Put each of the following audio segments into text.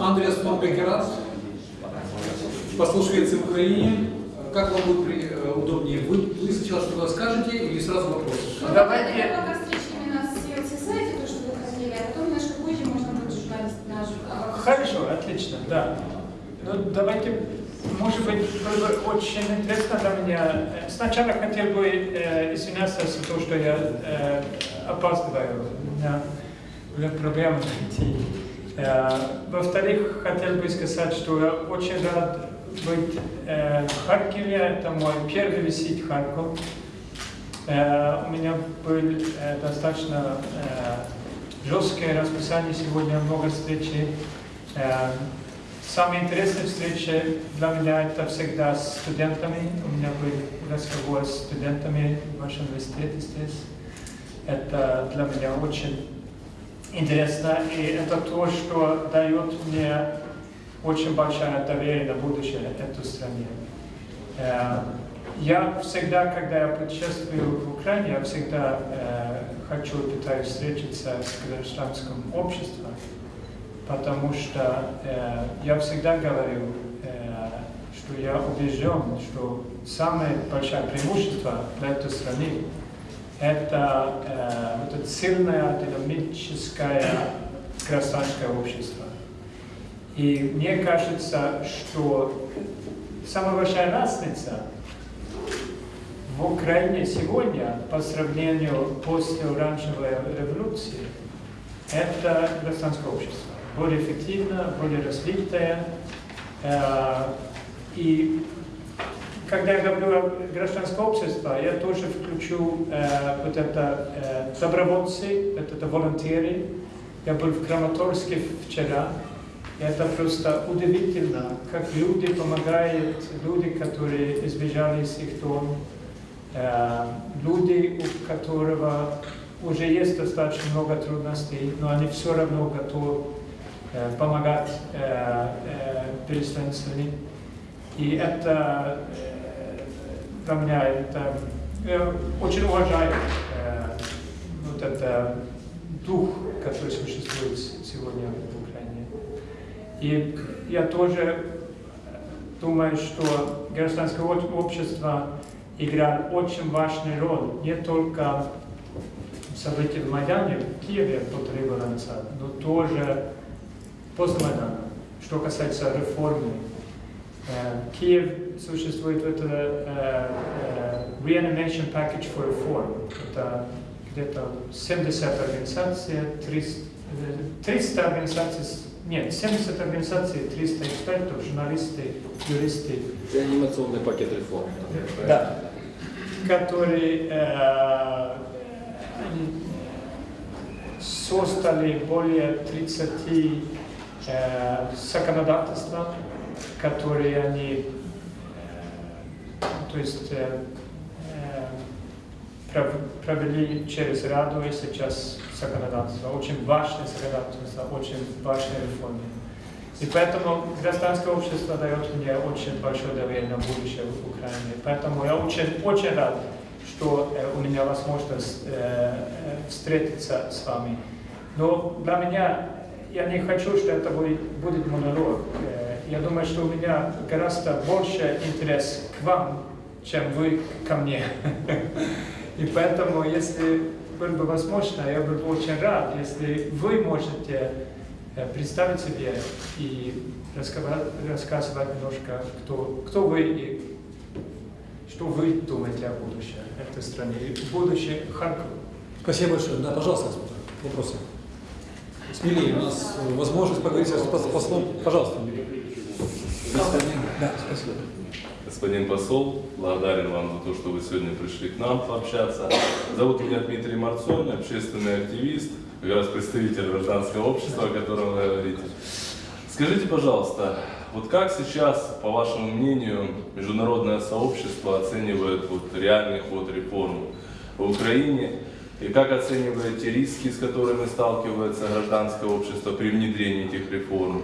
Андреас фон Бекерат, посол Швеции в Украине. Как вам будет при- э, удобнее? Вы, вы сначала что-то скажете или сразу вопрос? Ну, Давайте- пока встреча именно с CLC-сайте, то, что вы хотели, а потом немножко позже можно будет журналист наш. Хорошо, отлично, да. Ну, давайте, может быть, было бы очень интересно для меня. Сначала хотел бы э, извиняться за то, что я э, опаздываю. У меня были проблемы найти. Э, во-вторых, хотел бы сказать, что я очень рад быть э, в Харькове. Это мой первый визит в Харьков. Э, у меня был достаточно жесткое расписание сегодня, много встреч. Самые интересные встречи для меня это всегда с студентами. У меня был разговор с студентами в вашем университете здесь. Это для меня очень интересно, и это то, что дает мне очень большое доверие на будущее этой стране. Э, Я всегда, когда я путешествую в Украине, я всегда э, хочу, пытаюсь встретиться с гражданским обществом, потому что э, я всегда говорю, э, что я убежден, что самое большое преимущество для этой страны это э, вот это сильное динамическое гражданское общество. И мне кажется, что самая большая разница в Украине сегодня по сравнению после оранжевой революции это гражданское общество. Более эффективно, более развитое. Э, И когда я говорю о гражданское общество, я тоже включу э, вот это э, добровольцы, вот это волонтеры. Я был в Краматорске вчера. И это просто удивительно, как люди помогают, люди, которые избежали из их дом, э, люди, у которого уже есть достаточно много трудностей, но они все равно готовы э, помогать э, э, переселенцам. И это э, для меня это я очень уважаю э, вот это дух, который существует сегодня в Украине. И я тоже думаю, что гражданское об- общество играет очень важную роль не только в событиях в Майдане, в Киеве полтора года но тоже после Майдана, что касается реформы. Э, Киев существует вот это э, э, Reanimation Package for Reform. Это где-то 70 организаций, 300, э, 300 организаций, нет, 70 организаций, 300 экспертов, журналисты, юристы, Это анимационный пакет реформ. да, которые э, создали более 30 э, законодательств, которые они э, то есть, э, э, пров- провели через Раду и сейчас законодательство. Очень важное законодательство, очень важные реформы. И поэтому гражданское общество дает мне очень большое доверие на будущее в Украине. Поэтому я очень, очень рад, что у меня возможность встретиться с вами. Но для меня, я не хочу, что это будет, будет монолог. Я думаю, что у меня гораздо больше интерес к вам, чем вы ко мне. И поэтому, если было бы возможно, я был бы очень рад, если вы можете э, представить себе и рассказывать немножко, кто, кто вы и что вы думаете о будущем этой страны, и будущее Харькова. Спасибо большое. Да, пожалуйста, вопросы. Смелее, у нас возможность поговорить с пос- послом. Пожалуйста. Да, спасибо. Господин посол, благодарен вам за то, что вы сегодня пришли к нам пообщаться. Зовут меня Дмитрий Марцон, общественный активист, как раз представитель гражданского общества, о котором вы говорите. Скажите, пожалуйста, вот как сейчас, по вашему мнению, международное сообщество оценивает вот реальный ход реформ в Украине? И как оцениваете риски, с которыми сталкивается гражданское общество при внедрении этих реформ?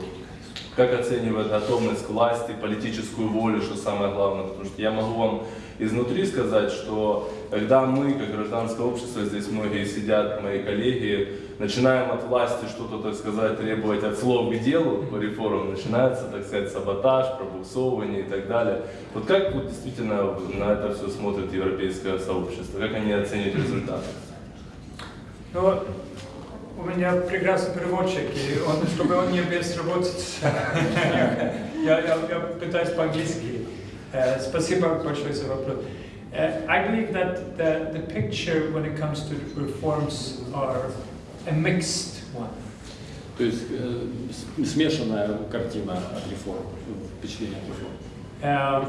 Как оценивает готовность к власти, политическую волю, что самое главное? Потому что я могу вам изнутри сказать, что когда мы, как гражданское общество, здесь многие сидят, мои коллеги, начинаем от власти что-то, так сказать, требовать от слов к делу по реформам, начинается, так сказать, саботаж, пробуксовывание и так далее. Вот как вот действительно на это все смотрит европейское сообщество? Как они оценивают результаты? Ну, у меня прекрасный переводчик, и он, чтобы он не безработиц, я, я, я пытаюсь по-английски. Э, Спасибо большое за вопрос. Uh, I believe that the, the picture when it comes to reforms are a mixed one. То есть э, с- смешанная картина от реформ, впечатление от реформ. Um,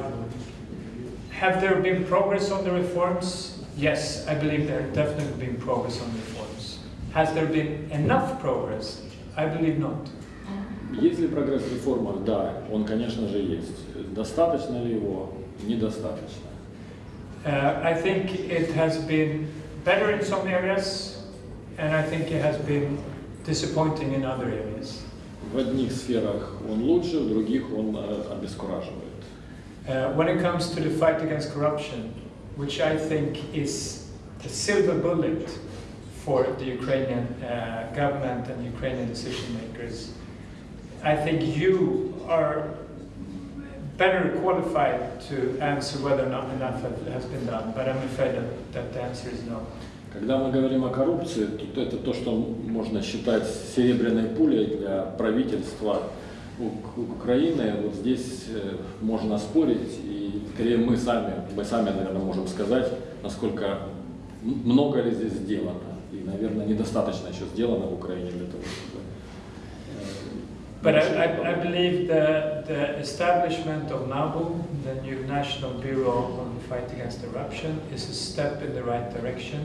have there been progress on the reforms? Yes, I believe there have definitely been progress on the reforms. Has there been enough progress? I believe not. Есть ли прогресс в реформах? Да, он, конечно же, есть. Достаточно ли его? Недостаточно. Uh, I think it has been better in some areas, and I think it has been disappointing in other areas. В одних сферах он лучше, в других он э, обескураживает. Uh, when it comes to the fight against corruption, which I think is the silver bullet for the Ukrainian uh, government and Ukrainian decision makers, I think you are better qualified to answer whether or not enough has been done, but I'm afraid that, that the answer is no. Когда мы говорим о коррупции, то это то, что можно считать серебряной пулей для правительства Украины. Вот здесь э, можно спорить, и скорее мы сами, мы сами, наверное, можем сказать, насколько много ли здесь сделано. И, наверное, недостаточно еще сделано в Украине для того, чтобы... э, But I, I, believe the, the establishment of NABU, the new National Bureau on the Fight Against Corruption, is a step in the right direction.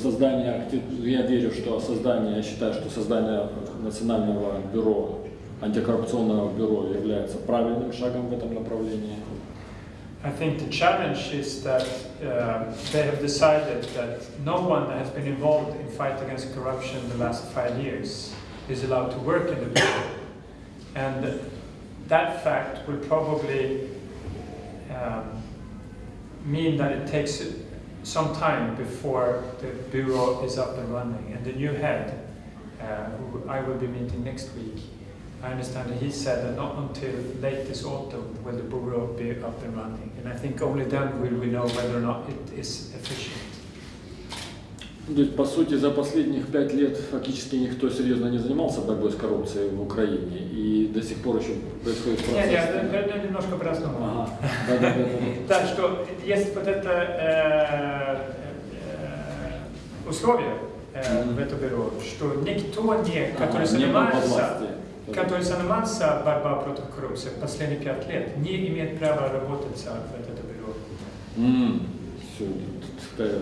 Создание, акти- я верю, что создание, я считаю, что создание Национального бюро, антикоррупционного бюро является правильным шагом в этом направлении. I think the challenge is that uh, they have decided that no one that has been involved in fight against corruption the last five years is allowed to work in the bureau. And that fact will probably um, mean that it takes some time before the bureau is up and running. And the new head, uh, who I will be meeting next week, I understand that he said that not until late this autumn will the bureau be up and running. And I think only then will we know whether or not it is efficient. То есть, по сути, за последних пять лет фактически никто серьезно не занимался борьбой с коррупцией в Украине, и до сих пор еще происходит Не, не, процесс. это, это немножко по-разному. Ага, да-да-да. Так что есть вот это э, э, условие э, в это бюро, что никто не, который Ага, не занимается, властью. Который занимался борьбой против коррупции последние пять лет, не имеет права работать в это бюро. Тут, э,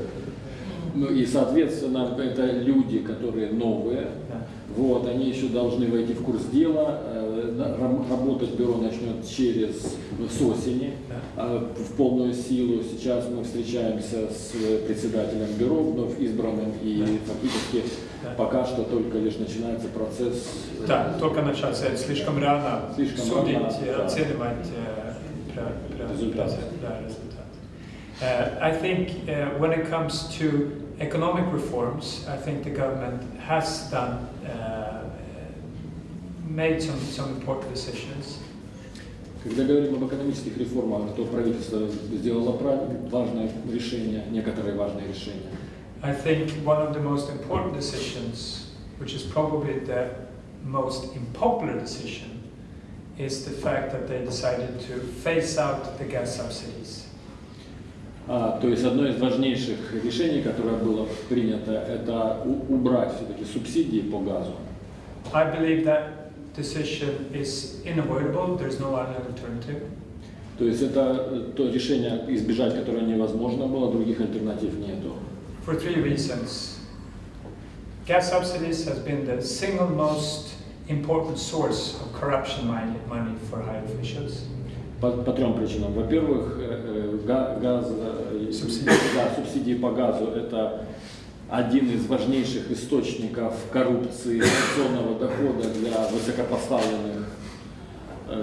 Ну и, соответственно, это люди, которые новые, Да. вот, они еще должны войти в курс дела, э, работать бюро начнет через, с осени, Да. а, в полную силу. Сейчас мы встречаемся с председателем бюро, вновь избранным, и Да. фактически. Пока что только лишь начинается процесс. э, Да, только начаться, это слишком рано Слишком судить, рано, э, да. оценивать э, про- Результат. да, результат. Uh, I think uh, when it comes to economic reforms, I think the government has done, uh, made some, some important decisions. Когда говорим об экономических реформах, то правительство сделало важное решение, некоторые важные решения. I think one of the most important decisions, which is probably the most unpopular decision, is the fact that they decided to phase out the gas subsidies. А, то есть одно из важнейших решений, которое было принято, это убрать все-таки субсидии по газу. I believe that decision is unavoidable, there's no other alternative. То есть это э, то решение, избежать которое невозможно было, других альтернатив нету. For three reasons. Gas subsidies has been the single most important source of corruption money, for high officials. По, по трем причинам. Во-первых, э, э, га- газ, э, Субсидии. да, субсидии по газу – это один из важнейших источников коррупции, коррупционного дохода для высокопоставленных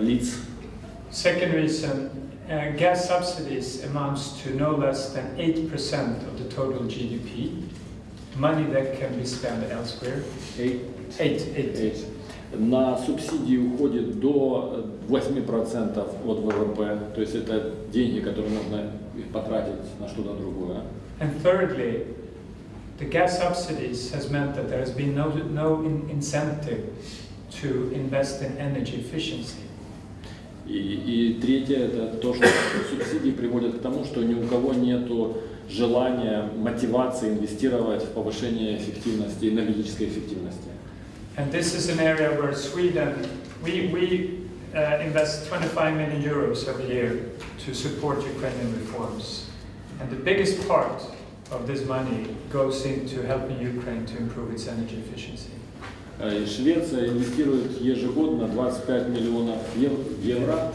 лиц. Second reason, uh, gas subsidies amounts to no less than 8% of the total GDP. money that can be spent elsewhere. Eight. Eight, eight. Эти. На субсидии уходит до 8% от ВВП, то есть это деньги, которые нужно их потратить на что-то другое. And thirdly, the gas subsidies has meant that there has been no, no in- incentive to invest in energy efficiency. И, и третье это то, что субсидии приводят к тому, что ни у кого нет желания, мотивации инвестировать в повышение эффективности, энергетической эффективности. And this is an area where Sweden, we, we uh, invest 25 million euros every year to support Ukrainian reforms. And the biggest part of this money goes into helping Ukraine to improve its energy efficiency. Э, Швеция инвестирует ежегодно 25 миллионов ев- евро,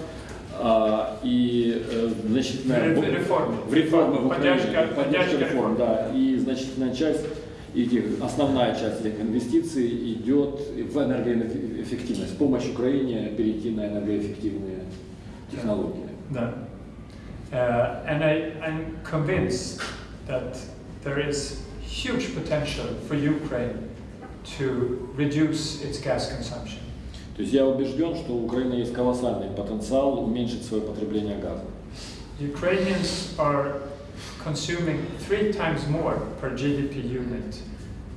а, и э, значительная В реформе. в реформы в Украине, Поддержка- поддержка реформ. да, и значительная часть этих, основная часть этих инвестиций идет в энергоэффективность, помощь Украине перейти на энергоэффективные технологии. Да. Uh, and I, I'm convinced that there is huge potential for Ukraine to reduce its gas consumption. То есть я убежден, что у Украины есть колоссальный потенциал уменьшить свое потребление газа. Ukrainians are consuming three times more per GDP unit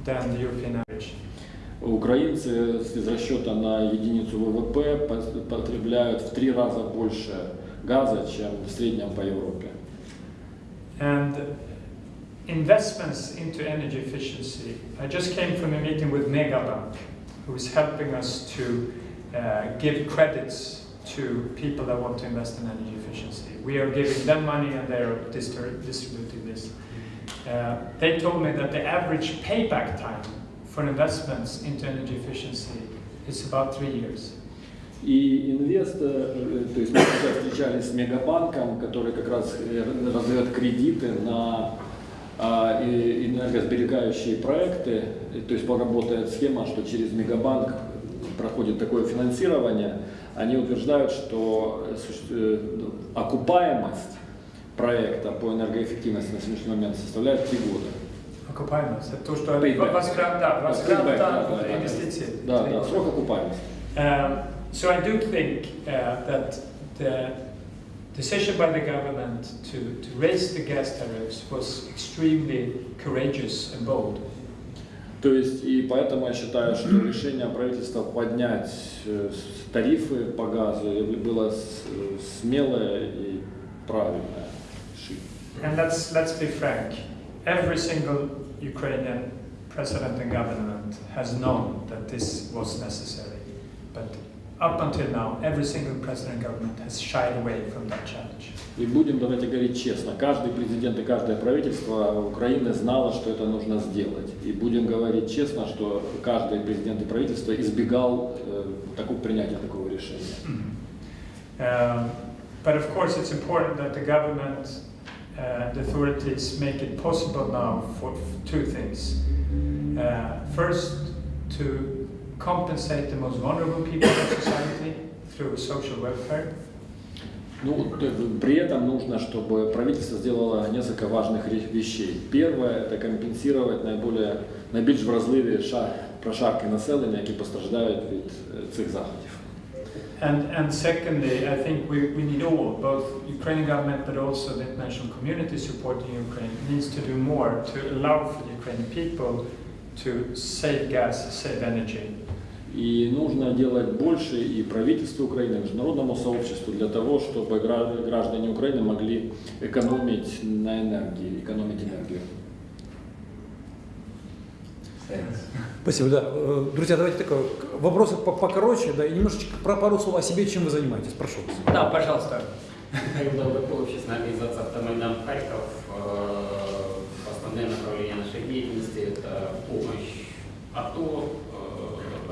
than the European average. Украинцы из расчета на единицу ВВП потребляют в три раза больше газа, чем в среднем по Европе. And investments into energy efficiency. I just came from a meeting with Megabank, who is helping us to uh, give credits to people that want to invest in energy efficiency. We are giving them money and they are distri- distributing this. Uh, they told me that the average payback time for investments into energy efficiency is about three years. И инвестор, э, то есть мы сейчас встречались с Мегабанком, который как раз э, раздает кредиты на а, и- энергосберегающие проекты. И, То есть поработает схема, что через Мегабанк проходит такое финансирование. Они утверждают, что э, э, окупаемость проекта по энергоэффективности на сегодняшний момент составляет 3 года. Окупаемость. Это то, что возврат, да, возврат да, да, да, инвестиций. Да, срок окупаемости. Um, so I do think uh, that the decision by the government to, to raise the gas tariffs was extremely courageous and bold. То есть, и поэтому я считаю, что решение правительства поднять э, с- тарифы по газу было с- смелое и правильное решение. And let's, let's be frank, every single Ukrainian president and government has known that this was necessary. But up until now, every single president and government has shied away from that challenge. И будем, давайте говорить честно, каждый президент и каждое правительство Украины знало, что это нужно сделать. И будем говорить честно, что каждый президент и правительство избегал э, такого принятия такого решения. Um, but of course, it's important that the government and authorities make it possible now for f- two things. Uh, first, to compensate the most vulnerable people in society through social welfare. Ну, т- при этом нужно, чтобы правительство сделало несколько важных ре- вещей. Первое – это компенсировать наиболее, найбільш вразливі ша- прошарки населення, які постраждають від е, цих заходів. And, and secondly, I think we, we need all, both Ukrainian government but also the international community supporting Ukraine, needs to do more to allow for the Ukrainian people to save gas, save energy. И нужно делать больше и правительству Украины, и международному сообществу для того, чтобы гра- граждане Украины могли экономить на энергии, экономить энергию. Спасибо, да. Э, Друзья, давайте такой вопросы по- покороче, да, и немножечко про пару слов о себе, чем вы занимаетесь, прошу вас. Да, пожалуйста. Михаил Долгопол, общественная организация «Автомайдан Харьков». Э, Основные направления нашей деятельности – это помощь АТО,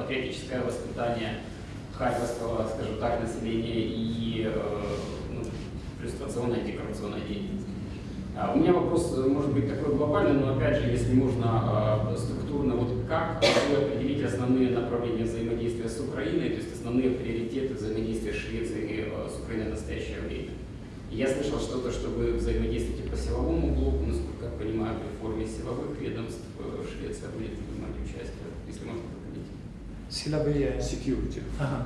патриотическое воспитание харьковского, скажем так, населения и э, ну, иллюстрационная декорационная деятельность. А У меня вопрос, э, может быть, такой глобальный, но опять же, если можно э, структурно, вот как вы определите основные направления взаимодействия с Украиной, то есть основные приоритеты взаимодействия Швеции с Украиной в настоящее время? Я слышал что-то, что вы взаимодействуете по силовому блоку, насколько как понимаю, в реформе силовых ведомств Швеция будет принимать участие, если можно Er security. Uh -huh.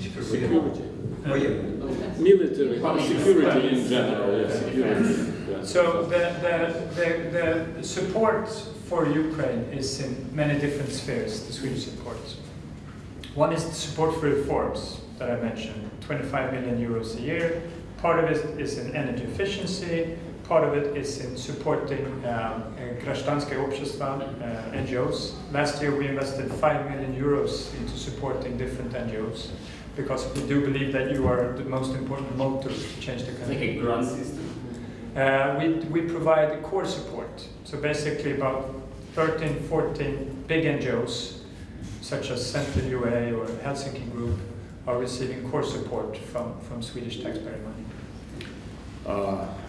Security. security. Uh. Military security in general, yeah, security. Yeah. So the, the, the, the support for Ukraine is in many different spheres, the Swedish support. One is the support for reforms that I mentioned, 25 million euros a year. Part of it is in energy efficiency, part of it is in supporting um, uh, Grashtanska Общества, uh, NGOs. Last year we invested 5 million euros into supporting different NGOs because we do believe that you are the most important motor to change the It's country. like a grant system. Uh, we, we provide core support. So basically about 13, 14 big NGOs, such as Central UA or Helsinki Group, are receiving core support from, from Swedish taxpayer money. А, э,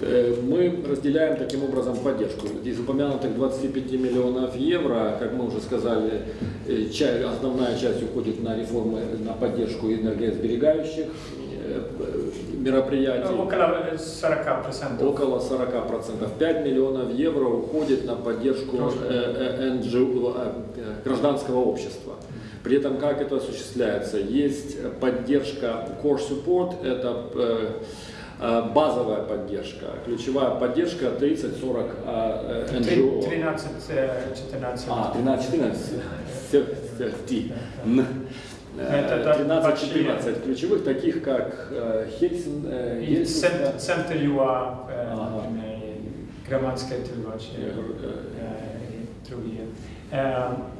Мы разделяем таким образом поддержку. Из упомянутых 25 миллионов евро, как мы уже сказали, э, основная часть уходит на реформы, на поддержку энергосберегающих э, э, мероприятий. Около 40 процентов. Около 40%. 5 миллионов евро уходит на поддержку э, э, э, гражданского общества. При этом как это осуществляется? Есть поддержка core support, это э, э, базовая поддержка. Ключевая поддержка 30-40 э, э, NGO. 13, э, 14. А, 13-14. Ти. Н. Э, Это да, 13-14 ключевых, таких как э, Хельсин, э, Центр ЮА, э, э, uh, другие. Um,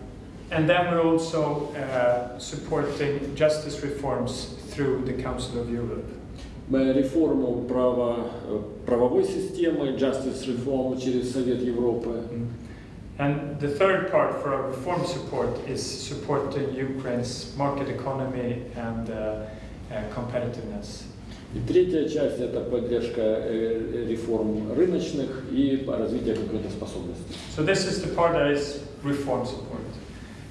and then we're also uh, supporting justice reforms through the Council of Europe. Э, реформу права, э, правовой системы, Justice Reform через Совет Европы. And the third part for our reform support is supporting Ukraine's market economy and uh, uh, competitiveness. И третья часть – это поддержка э, реформ рыночных и развития конкурентоспособности. So this is the part that is reform support.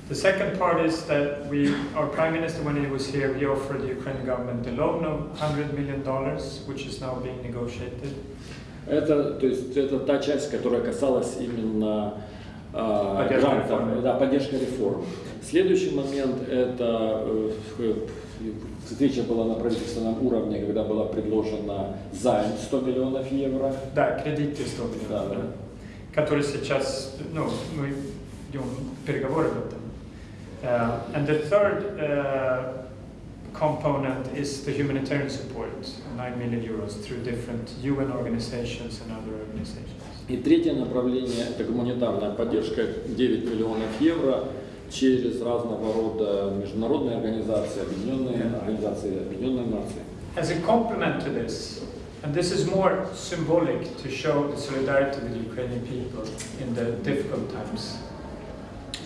The second part is that we, our Prime Minister, when he was here, he offered the Ukrainian government a loan of $100 million, which is now being negotiated. Это, то есть, это та часть, которая касалась именно э, грантов, да, поддержка реформ. Следующий момент – это э, встреча была на правительственном уровне, когда была предложена займ 100 миллионов евро. Да, кредиты 100 Да, миллионов, да. да. которые сейчас, ну, мы ведем переговоры об этом. Uh, and the third uh, component is the humanitarian support, 9 million euros through different UN organizations and other organizations. И третье направление – это гуманитарная поддержка 9 миллионов евро через разного рода международные организации, объединенные организации Объединенных Наций. As a complement to this, and this is more symbolic to show the solidarity with the Ukrainian people in the difficult times.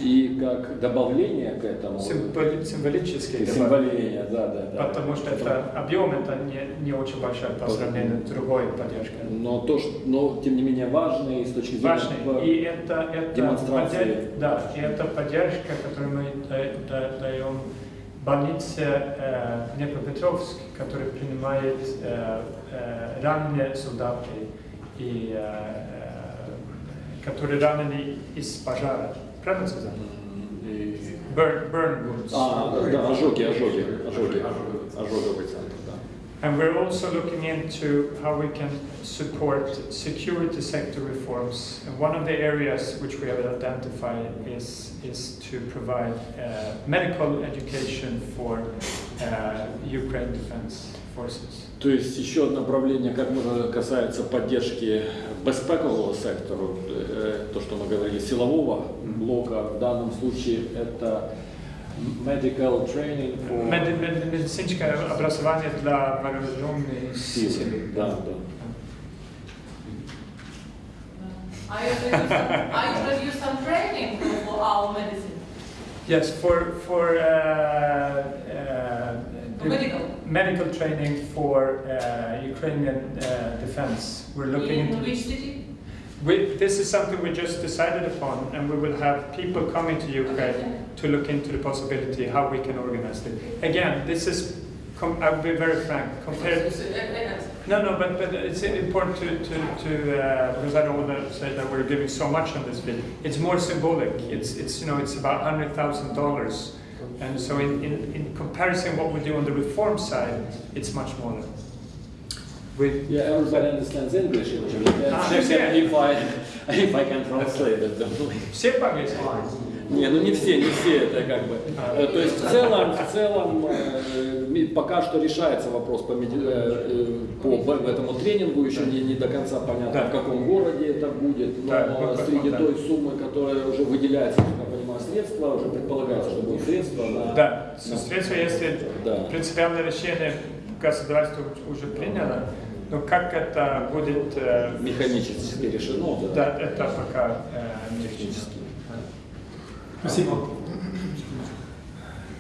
И как добавление к этому, Символи- символические символение, да, да, да. Потому что это объем это не, не очень большой по сравнению с другой поддержкой. Но то, что, но тем не менее важный с точки зрения Важный. И это, это, демонстрации. поддерж- да, и это поддержка, которую мы да- да- даем больнице э, Днепропетровск, которая принимает э, э, раненые солдаты, и, э, э, которые ранены из пожара. Правильно сказать? И- Burn, burn wounds. А, да, ожоги, ожоги, ожоги, ожоговый центр, да. And we're also looking into how we can support security sector reforms. And one of the areas which we have identified is, is to provide uh, medical education for uh, Ukraine Defense Forces. То есть еще одно направление, как можно касается поддержки безпекового сектора, э, то, что мы говорили, силового блока, в данном случае это medical training for Med, med, медицинское образование для вооруженных сил. силы. Да, да. Are you some, are you going to do some training for our medicine? Yes, for, for uh, uh, For medical? Medical training for uh, Ukrainian uh, defense. We're looking into which city? We, this is something we just decided upon, and we will have people coming to Ukraine to look into the possibility how we can organize it. Again, this is com- I'll be very frank, compared, uh, no, no, but, but it's important to, to, to uh, because I don't want to say that we're giving so much on this bid. It's more symbolic. It's, it's you know, it's about hundred thousand dollars, and so in, in, in comparison, what we do on the reform side, it's much smaller. We, Yeah, everybody understands English usually. Then Ah, check yeah. if I, if I can translate it. don't we? все по-английски? Не, ну не все, не все, это как бы. Э, То есть в целом, в целом э, ми- пока что решается вопрос по, меди- э, э, по этому тренингу, еще не, не до конца понятно, Да. в каком городе это будет, но Да, среди да. той суммы, которая уже выделяется, я понимаю, средства, уже предполагается, что будут средства на... Да, на- средства, если Да. принципиальное решение государство уже приняло, но как это будет, э, Механически решено, да. да, это пока э, Технически. Спасибо.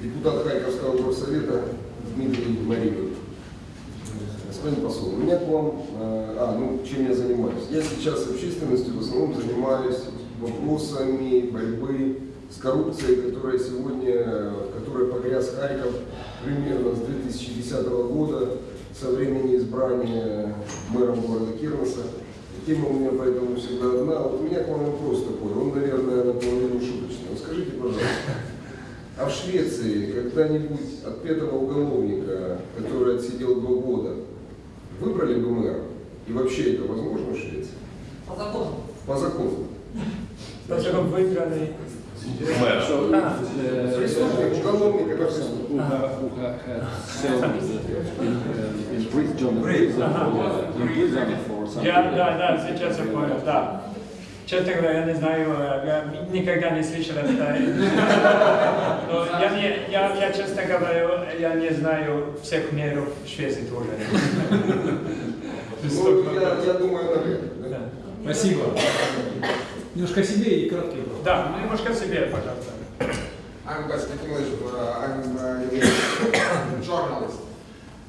Депутат Харьковского горсовета Дмитрий Маринов. Господин посол, у меня к вам, э, а, ну, чем я занимаюсь? Я сейчас общественностью в основном занимаюсь вопросами борьбы с коррупцией, которая сегодня, в которой погряз Харьков примерно с 2010 года, со времени избрания мэром города Кирнеса. Тема у меня поэтому всегда одна. Вот у меня к вам вопрос такой, он, наверное, наполовину шуточный. Скажите, пожалуйста, а в Швеции когда-нибудь отпетого уголовника, который отсидел два года, выбрали бы мэра? И вообще это возможно в Швеции? По закону. По закону. Поскольку выиграли. Мэра. So, Ah. uh, Преступник, уголовник, это преступник. uh, uh. Я, да, да, сейчас я понял, да. Честно говоря, я не знаю, я никогда не слышал это. Но я, не, я, я, честно говоря, я не знаю всех меров в Швеции тоже. Ну, я, я думаю, наверное. да. Спасибо. Немножко о себе и короткий вопрос. Да, немножко себе, пожалуйста. I'm Gaston English, uh, I'm a journalist,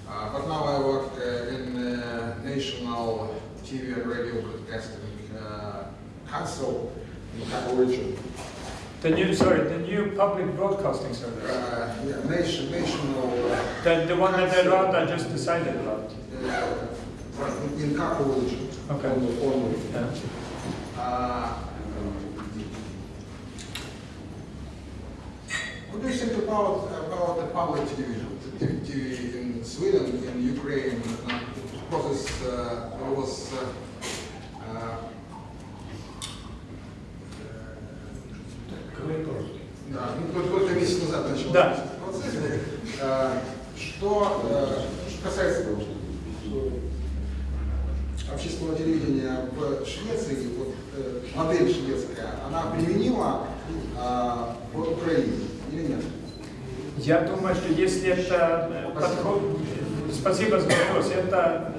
uh, but now I work uh, in uh, National TV and Radio Broadcasting uh, Council in. The new, sorry, the new public broadcasting service. Uh, yeah, nation, national, uh, The, the one that the Rada just decided about. uh, in. Okay. Yeah. Uh, What do you think about, about the public television, TV in Sweden, in Ukraine? uh, Because it's, uh, there was, uh, да, ну, только- месяц назад начался Да. процесс. Э, Что, э, что касается общественного телевидения в Швеции, вот, э, модель шведская, она применима в Украине или нет? Я думаю, что если это подход, спасибо за вопрос, это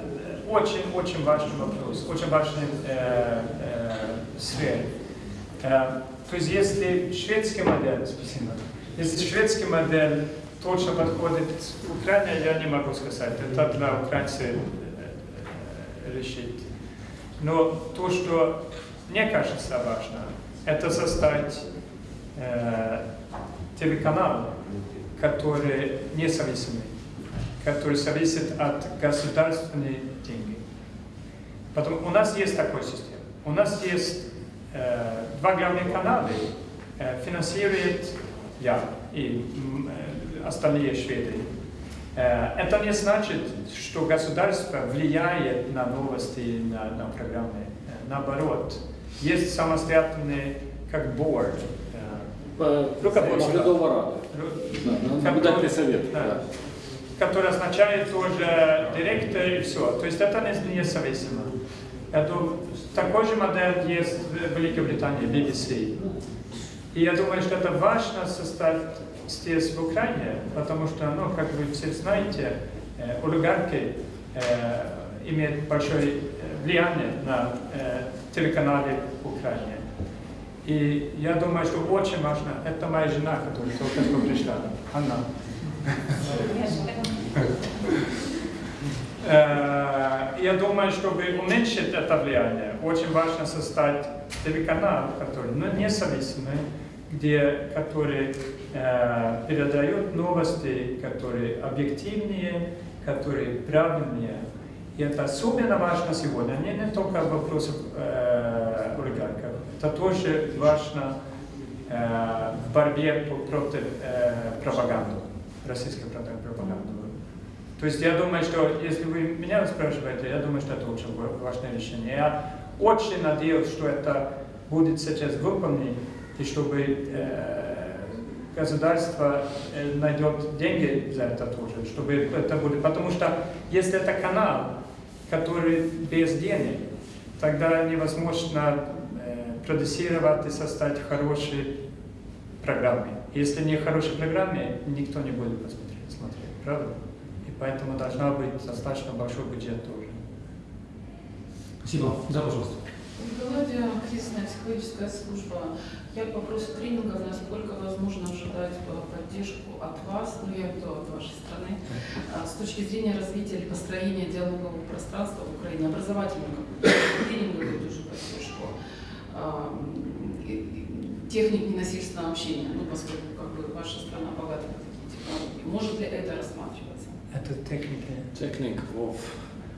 очень-очень важный вопрос, очень важный э, э, сфера. То есть если шведский модель, спасибо, если шведский модель точно подходит Украине, я не могу сказать, это для украинцев э, э, решить. Но то, что мне кажется важно, это создать э, телеканал, который независимый, который зависит от государственных денег. Потом у нас есть такой система. У нас есть два главных канала, финансирует я и остальные шведы. Это не значит, что государство влияет на новости, на, на программы. Наоборот, есть самостоятельный как board, По- Руководство. Наблюдательный совет. Да. да. который означает тоже директор и все. То есть это не независимо. Я думаю, такой же модель есть в Великобритании, BBC. И я думаю, что это важно создать здесь, в Украине, потому что, ну, как вы все знаете, э, олигархи э, имеют большое э, влияние на э, телеканале в Украине. И я думаю, что очень важно, это моя жена, которая только что пришла, Анна. Э, Я думаю, чтобы уменьшить это влияние, очень важно создать телеканал, который ну, независимый, где, который э, передает новости, которые объективнее, которые правильнее. И это особенно важно сегодня, не, не только вопросы э, олигархов, это тоже важно э, в борьбе против э, пропаганды, российской пропаганды. То есть я думаю, что если вы меня спрашиваете, я думаю, что это очень ва- важное решение. Я очень надеюсь, что это будет сейчас выполнено, и чтобы э, государство э, найдет деньги за это тоже, чтобы это будет. Потому что если это канал, который без денег, тогда невозможно э, продюсировать и создать хорошие программы. Если не хорошие программы, никто не будет посмотреть, смотреть, правда? И поэтому должна быть достаточно большой бюджет тоже. Спасибо. Да, пожалуйста. Мелодия, кризисная психологическая служба. Я по вопросу тренингов, насколько возможно ожидать поддержку от вас, ну я то от вашей страны, а, с точки зрения развития или построения диалогового пространства в Украине, образовательного какую-то тренинговую тоже поддержку, а, и- и техник ненасильственного общения, ну поскольку как бы ваша страна богата на такие технологии. Может ли это рассматриваться? Это техника. Technique of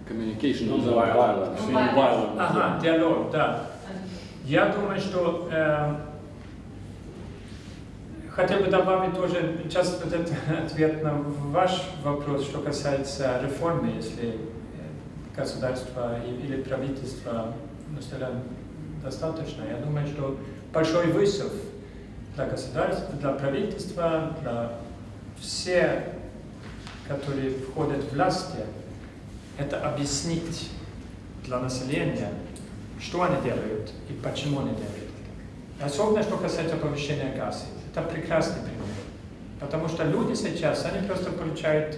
communication Non-violent. Non-violent. Non-violent, Ага, диалог, да. Я думаю, что э, хотел бы добавить тоже сейчас вот этот ответ на ваш вопрос, что касается реформы, если э, государство или правительство ну, сказали, достаточно. Я думаю, что большой вызов для государства, для правительства, для всех, которые входят в власти, это объяснить для населения, что они делают и почему они делают это. Особенно, что касается повышения газа. Это прекрасный пример. Потому что люди сейчас, они просто получают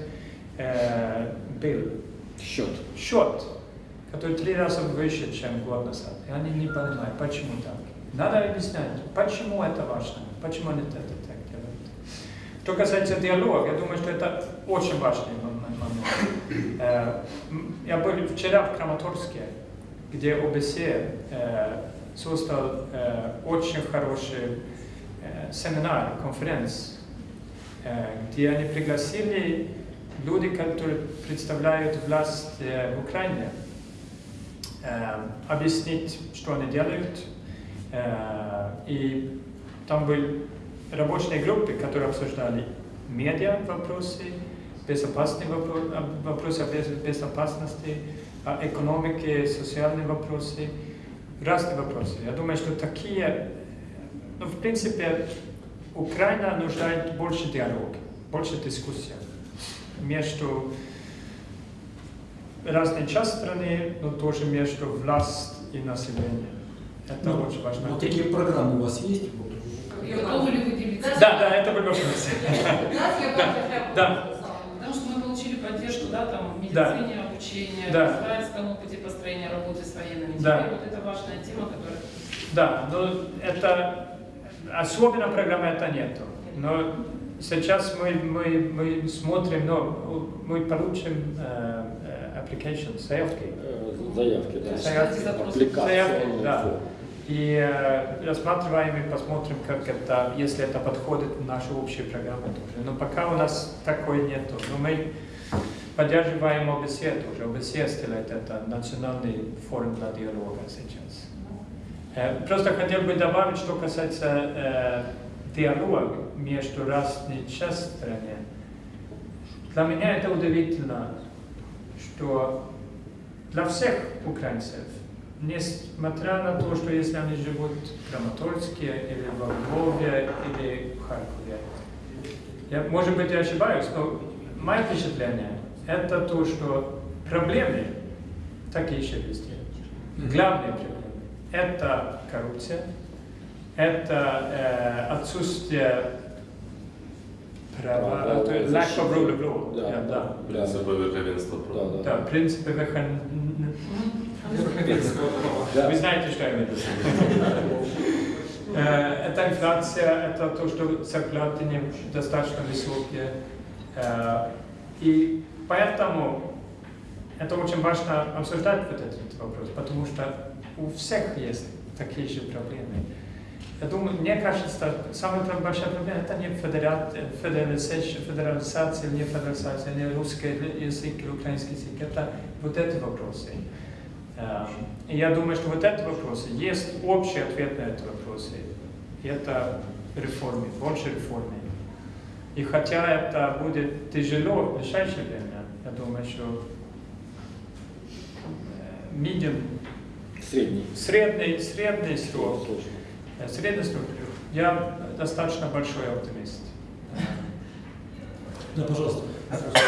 э, bill, Счет. счет, который три раза выше, чем год назад. И они не понимают, почему так. Надо объяснять, почему это важно, почему они это так делают. Что касается диалога, я думаю, что это очень важный мом- момент. Э, Я был вчера в Краматорске, где ОБСЕ э, создал э, очень хороший семинар, конференц, где они пригласили люди, которые представляют власть в Украине, объяснить, что они делают. И там были рабочие группы, которые обсуждали медиа вопросы, безопасные вопро- вопросы без- безопасности, о экономике, социальные вопросы, разные вопросы. Я думаю, что такие, ну, в принципе, Украина нуждает больше диалога, больше дискуссий между разные части страны, но тоже между власть и населением. Это Ну, очень важно. Вот такие программы у вас есть? Готовы ли вы делиться? Да, да, это вопрос. Да. Потому что мы получили поддержку, да, там, в Да. медицине, обучение, Да. в израильском опыте построения работы с военными. Да. Теперь вот это важная тема, которая... Да, но это особенно программы это нету. Но сейчас мы, мы, мы смотрим, но мы получим э, э, application, заявки. Э, Заявки, да. Заявки. Заявки, да. И э, рассматриваем и посмотрим, как это, если это подходит в наши общие программы тоже. Но пока у нас такой нету. Но мы поддерживаем ОБСЕ тоже. ОБСЕ сделает это, национальный форум для диалога сейчас. Э, Просто хотел бы добавить, что касается э, диалога между разными частями. Для меня это удивительно, что для всех украинцев, несмотря на то, что если они живут в Краматорске, или во Львове, или в Харькове, я, может быть, я ошибаюсь, но мое впечатление это то, что проблемы такие же везде. Главные проблемы – это коррупция, это э, отсутствие права, Права, то есть да, lack of rule of law. Да, да. Принципы верховенства Да, права. да. Да, принципы верховен- Верховенство права. Вы знаете, что я имею в виду. Э, Это инфляция, это то, что зарплаты недостаточно высокие. Э, И поэтому это очень важно обсуждать вот этот вопрос, потому что у всех есть такие же проблемы. Я думаю, мне кажется, самая большая проблема это не федерализация, федерализация, не федерализация, не русский язык или украинский язык. Это вот эти вопросы. Э, И я думаю, что вот эти вопросы, есть общий ответ на эти вопросы. И это реформы, больше реформы. И хотя это будет тяжело в ближайшее время, я думаю, что э, medium, Средний. средний, средний срок, э, средний срок, я достаточно большой оптимист. Да, пожалуйста. Да, прошу.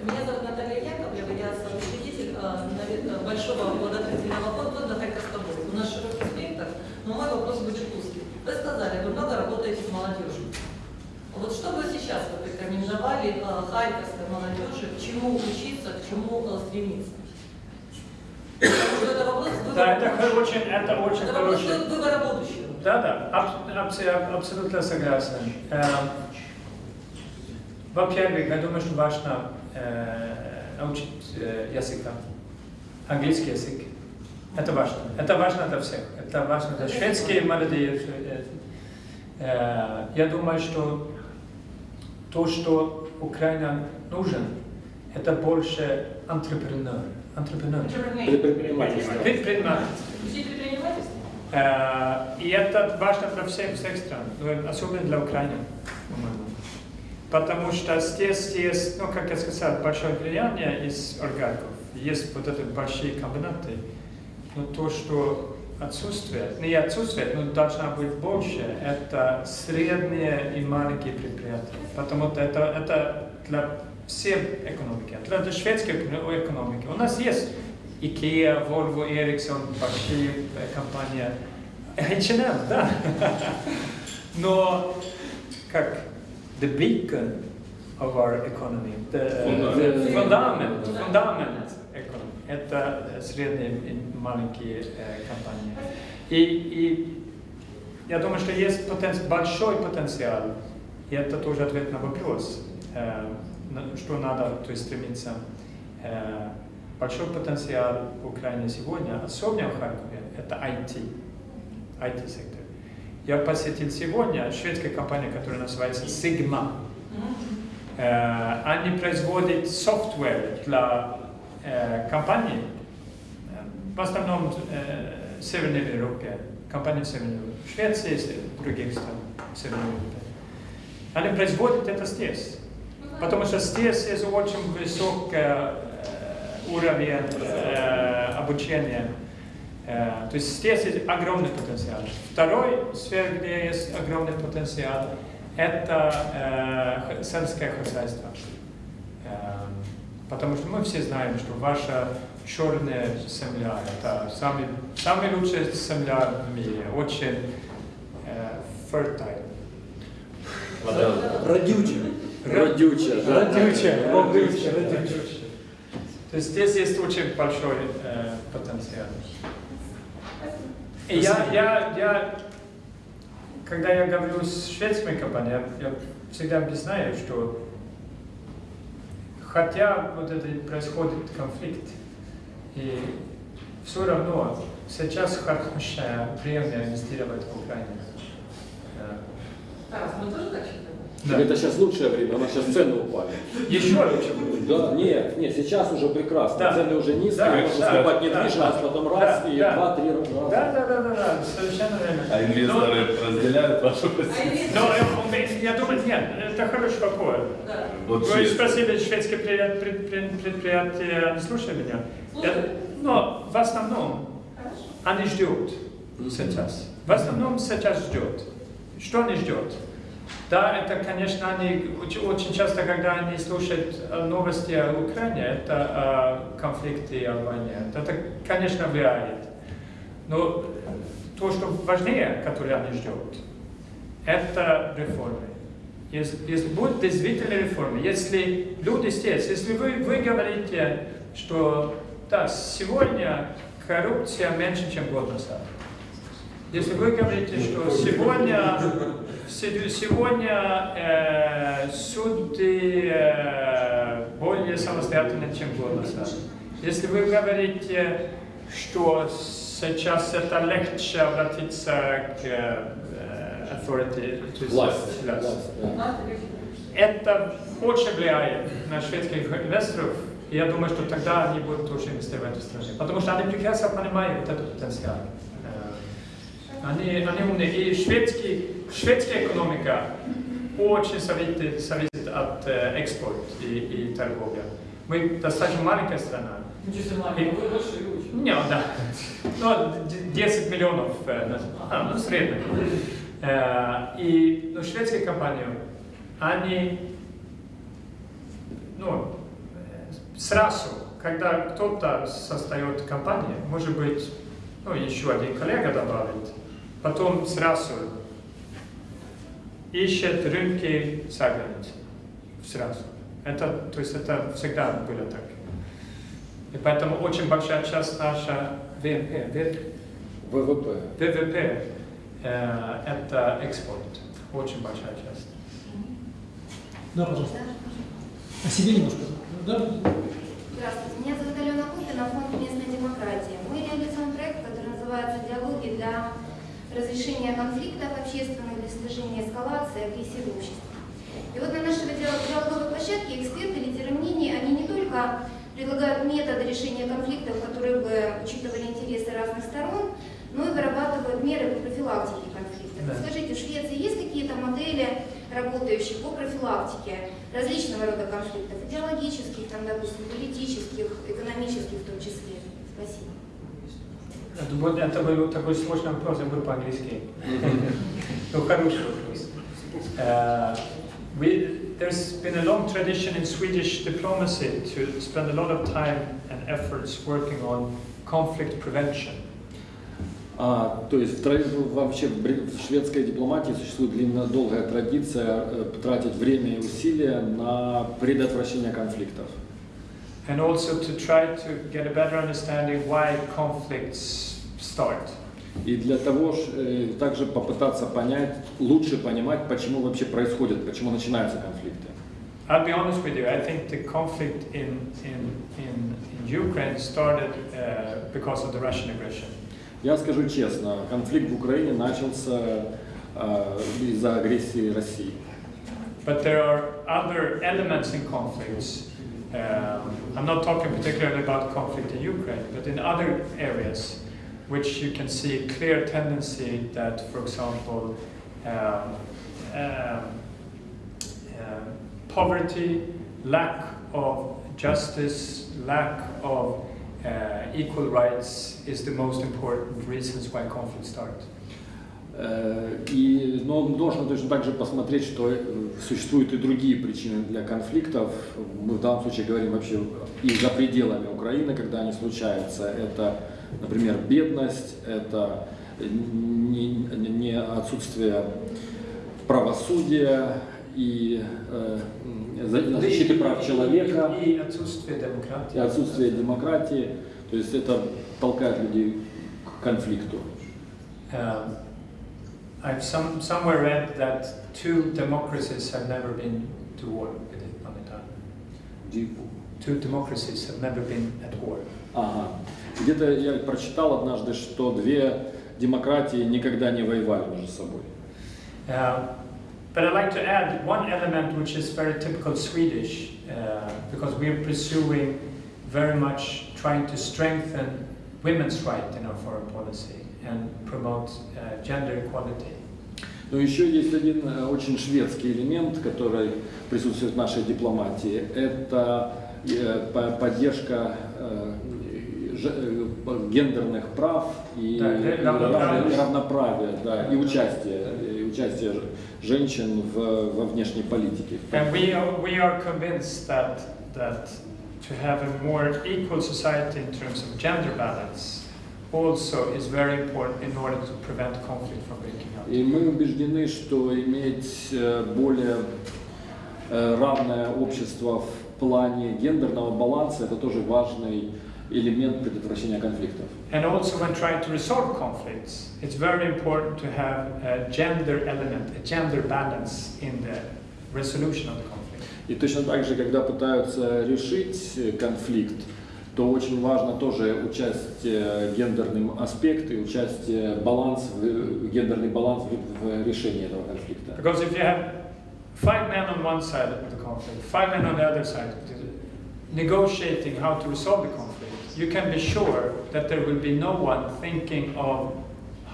Э, Меня зовут Наталья Яковлева, я соучредитель э, большого благотворительного фонда Харьковской области. У нас широкий спектр, но мой вопрос будет узкий. Вы сказали, вы много работаете с молодежью. Вот что бы сейчас вы порекомендовали э, харьковской молодежи, к чему учиться, к чему э, стремиться? Это вопрос выбора Да, это очень, это очень Это вопрос хороший. выбора будущего. Да, да, аб- абс- абсолютно согласен. Эм, Во-первых, я думаю, что важно э, научить э, языка, английский язык. Это важно. Это важно для всех. Это важно для шведских молодые. э, э, Я думаю, что то, что Украина нужен, это больше entrepreneur. Entrepreneur. Предпринимательство. Предпринимательство. Э, И это важно для всех, всех стран, но особенно для Украины, по-моему. Потому что здесь есть, ну, как я сказал, большое влияние из олигархов. Есть вот эти большие комбинаты. Но то, что отсутствует, не отсутствует, но должна быть больше, это средние и маленькие предприятия. Потому что это, это для всей экономики, для, для шведской экономики. У нас есть Ikea, Volvo, Ericsson, большие э, компании. H&M, да. Но как the beacon of our economy, the Фундамент. the fundament, fundament economy, это средние и маленькие э, компании. И, и я думаю, что есть потенци- большой потенциал, и это тоже ответ на вопрос, э, что надо то есть, стремиться. Э, большой потенциал в Украине сегодня, особенно в Харькове, это IT, IT-сектор. Я посетил сегодня шведскую компанию, которая называется Sigma. Э, Они производят software для э, компаний, э, в основном в Северной Европе, компании Северной Европе, в Швеции и других стран в Северной Европе. Они производят это здесь, потому что здесь есть очень высокий уровень обучения. Э, То есть здесь есть огромный потенциал. Второй сфера, где есть огромный потенциал, это э, сельское хозяйство. Э, Потому что мы все знаем, что ваша черная земля – это самый, самая лучшая земля в мире, очень э, fertile. Родючая. да. Родючая. Родючая. Родючая. То есть здесь есть очень большой э, потенциал. Я, я, я, когда я говорю с шведскими компаниями, я, я всегда объясняю, что хотя вот это происходит конфликт, и все равно сейчас хорошее время инвестировать в Украину. Э, Тарас, мы тоже так считаем? Да. Это сейчас лучшее время, у нас сейчас цены упали. Еще лучше будет. Да, нет, нет, сейчас уже прекрасно. Да. Цены уже низкие, Да, можно да, скупать да, недвижимость, да. потом Да, раз и да. два-три раза. Да, да, да, да, да, совершенно верно. А инвесторы разделяют вашу позицию? Но э, я думаю, нет, это хороший вопрос. Да. Вот Вы честно. спросили шведские предпри- предпри- предприятия, не слушали меня? Слушаю. Я- Но в основном они ждут сейчас. В основном сейчас ждет. Что они ждут? Да, это, конечно, они очень, часто, когда они слушают э, новости о Украине, это э, конфликты о войне. Это, конечно, влияет. Но то, что важнее, которое они ждут, это реформы. Если, если будут действительно реформы, если люди здесь, если вы, вы говорите, что да, сегодня коррупция меньше, чем год назад. Если вы говорите, что сегодня, се- сегодня э, суды э, более самостоятельны, чем назад. Если вы говорите, что сейчас это легче обратиться к э, authority, to Власть. власть. власть, да. Это очень влияет на шведских инвесторов. И я думаю, что тогда они будут тоже инвестировать в эту страну. Потому что они прекрасно понимают этот потенциал. Они, они умные. И шведский, шведская экономика очень зависит, зависит от э, экспорта и, и торговли. Мы достаточно маленькая страна. И- Не, да. Ну, д- 10 миллионов, э, ну, средний. Э, И ну, шведские компании, они, ну, сразу, когда кто-то создает компанию, может быть, ну, еще один коллега добавит, потом сразу ищет рынки за границей. Сразу. Это, то есть это всегда было так. И поэтому очень большая часть наша ВВП, ВВП. ВВП э, это экспорт. Очень большая часть. Да, пожалуйста. О себе немножко. Да? Здравствуйте, меня зовут Алена Купина, фонд местной демократии. Мы реализуем проект, который называется «Диалоги для разрешения конфликтов общественных, для снижения эскалации агрессии в обществе». И вот на нашей диал- диалоговой площадке эксперты, лидеры мнений, они не только предлагают методы решения конфликтов, которые бы учитывали интересы разных сторон, но и вырабатывают меры по профилактике конфликтов. Да. Скажите, в Швеции есть какие-то модели, работающие по профилактике различного рода конфликтов, идеологических, там, допустим, политических, экономических в том числе? Спасибо. Это, был- это был такой сложный вопрос, я буду по-английски. Ну, хороший вопрос. Uh, we, there's been a long tradition in Swedish diplomacy to spend a lot of time and efforts working on conflict prevention. А, то есть в тради- вообще в бри- в шведской дипломатии существует длинная, долгая традиция э, тратить время и усилия на предотвращение конфликтов. And also to try to get a better understanding why conflicts start. И для того э, также попытаться понять, лучше понимать, почему вообще происходит, почему начинаются конфликты. I'll be honest with you, I think the conflict in, in, in, in Ukraine started uh, because of the Russian aggression. Я скажу честно, конфликт в Украине начался э, из-за агрессии России. But there are other elements in conflicts. Um, I'm not talking particularly about conflict in Ukraine, but in other areas, which you can see a clear tendency that, for example, um, um, um, poverty, lack of justice, lack of uh, equal rights is the most important reasons why conflict starts. Э, И, но нужно точно так же посмотреть, что э, существуют и другие причины для конфликтов. Мы в данном случае говорим вообще и за пределами Украины, когда они случаются. Это, например, бедность, это не, не отсутствие правосудия и э, за- защиты прав человека, И отсутствие демократии. и отсутствие демократии. То есть это толкает людей к конфликту. Um, I've some, somewhere read that two democracies have never been to war with it on the time. Two democracies have never been at war. Ага. Где-то я прочитал однажды, что две демократии никогда не воевали между собой. Uh, but I'd like to add one element which is very typical Swedish, uh, because we're pursuing very much trying to strengthen women's rights in our foreign policy and promote uh, gender equality. Но еще есть один э, очень шведский элемент, который присутствует в нашей дипломатии. Это э, по- поддержка э, э, гендерных прав и Да, и равноправия. и равноправия, да, и участие, и участие ж- женщин в, во внешней политике. And we are, we are convinced that, that to have a more equal society in terms of gender balance also is very important in order to prevent conflict from breaking out. И мы убеждены, что иметь э, более э, равное общество в плане гендерного баланса это тоже важный элемент предотвращения конфликтов. And also when trying to resolve conflicts, it's very important to have a gender element, a gender balance in the resolution of the conflict. И точно так же, когда пытаются решить э, конфликт, то очень важно тоже участие гендерный аспект и участие баланс, гендерный баланс в решении этого конфликта. Because if you have five men on one side of the conflict, five men on the other side, negotiating how to resolve the conflict, you can be sure that there will be no one thinking of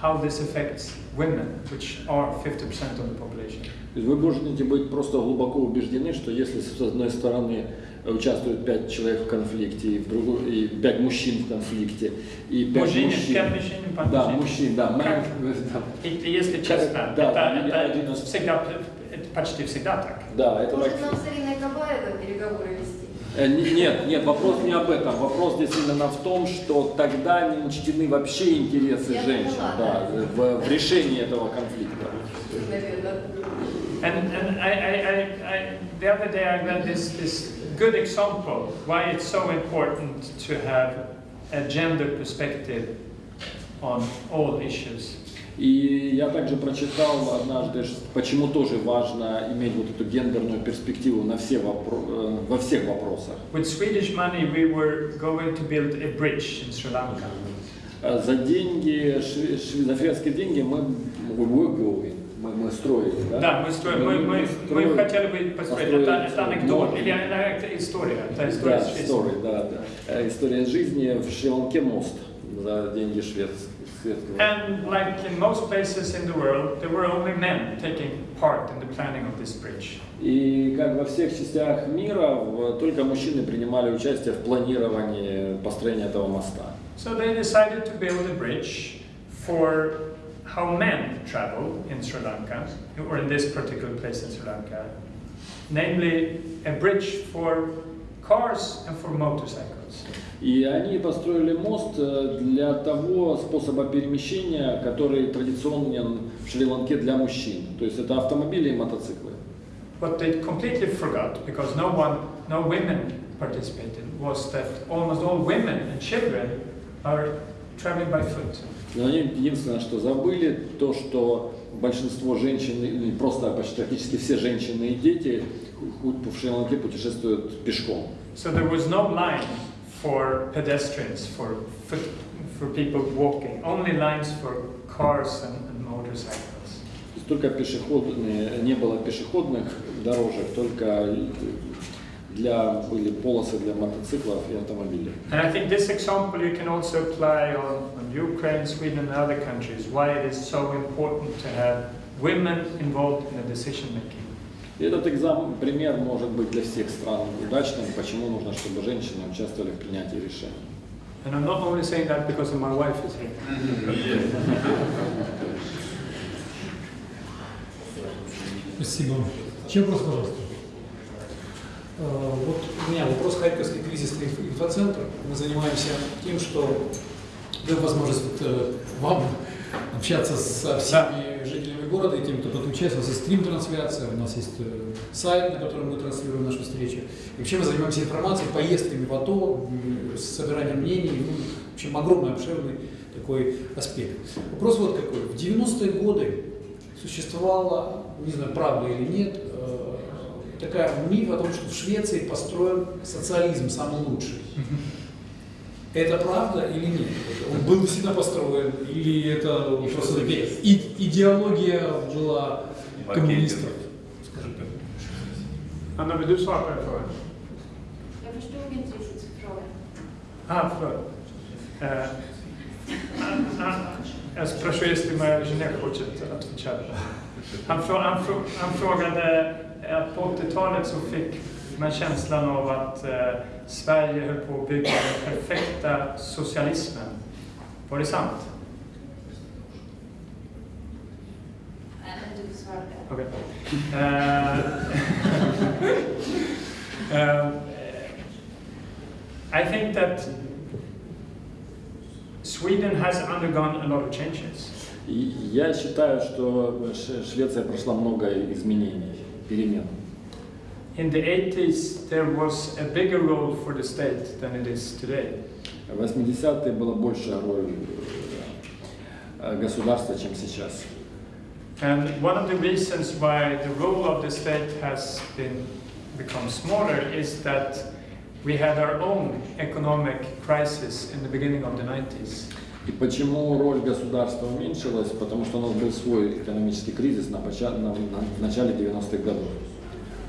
how this affects women, which are 50% of the population. То есть вы можете быть просто глубоко убеждены, что если с одной стороны участвует пять человек в конфликте, и, в другой, и пять мужчин в конфликте, и пять Мужчин, мужчин. пять мужчин, пять да, мужчин. да. Как? да. И если честно, Да, это, это из- всегда, это почти всегда так. Да, это Может так. нам с Ириной Кабаевой переговоры Нет, нет, вопрос не об этом. Вопрос здесь именно в том, что тогда не учтены вообще интересы Я женщин поняла, да, в, в решении этого конфликта. And, and I, I, I, I, the other day I read this, this good example why it's so important to have a gender perspective on all issues. И я также прочитал однажды, почему тоже важно иметь вот эту гендерную перспективу на все вопро- э, во всех вопросах. With Swedish money, we were going to build a bridge in Sri Lanka. Э, За деньги, за шведские деньги мы, we were going, мы, мы строили, да? Да, мы, строим, мы, мы, мы строили- хотели бы построить, это, это анекдот, мост. или это история, это история Да, жизни. story, да, да. Э, История жизни в Шри-Ланке мост за деньги шведского. шведского. And like in most places in the world, there were only men taking part in the planning of this bridge. И как во всех частях мира, в- только мужчины принимали участие в планировании построения этого моста. So they decided to build a bridge for how men travel in Sri Lanka, or in this particular place in Sri Lanka, namely a bridge for cars and for motorcycles. И они построили мост э, для того способа перемещения, который традиционен в Шри-Ланке для мужчин. То есть это автомобили и мотоциклы. What they completely forgot, because no one, no women participated, was that almost all women and children are traveling by foot. Но они единственное, что забыли, то, что большинство женщин, просто почти практически все женщины и дети в Шри-Ланке путешествуют пешком. So there was no line for pedestrians, for foot, for people walking, only lines for cars and, and motorcycles. То есть только пешеходные, не было пешеходных дорожек, только для, были полосы для мотоциклов и автомобилей. And I think this example you can also apply on, on Ukraine, Sweden, and other countries, why it is so important to have women involved in the decision making. И этот экзамен, пример может быть для всех стран удачным, почему нужно, чтобы женщины участвовали в принятии решений. And I'm not only saying that because of my wife is here. Спасибо. Чем вопрос, пожалуйста? Э, Вот у меня вопрос Харьковский кризисный инфоцентр. Мы занимаемся тем, что даем возможность вот, э, вам общаться со всеми жителями города и теми, кто участвует. У нас есть стрим-трансляция, у нас есть э, сайт, на котором мы транслируем наши встречи. И вообще мы занимаемся информацией, поездками в АТО, собиранием мнений. Ну, в общем, огромный, обширный такой аспект. Вопрос вот какой. В 90-е годы существовала, не знаю, правда или нет, э, такая миф о том, что в Швеции построен социализм самый лучший. Это правда или нет? Он был всегда построен, или это просто и- идеология была коммунистов? På den frågan? Я förstod inte riktigt frågan. А, förlåt. Э, а- а- Jag спрошу, если моя жена хочет отвечать. Han, frå, han, han frågade att på 80-talet så fick man känslan av att Sverige höll på att bygga den perfekta socialismen. Var det sant? Okej. Eh, eh, I think that Sweden has undergone a lot of changes. Я считаю, что Швеция прошла много изменений, перемен. In the 80s, there was a bigger role for the state than it is today. В 80-е была большая роль э, государства, чем сейчас. And one of the reasons why the role of the state has been become smaller is that we had our own economic crisis in the beginning of the 90s. И почему роль государства уменьшилась? Потому что у нас был свой экономический кризис на, поча- на- на- в начале 90-х годов.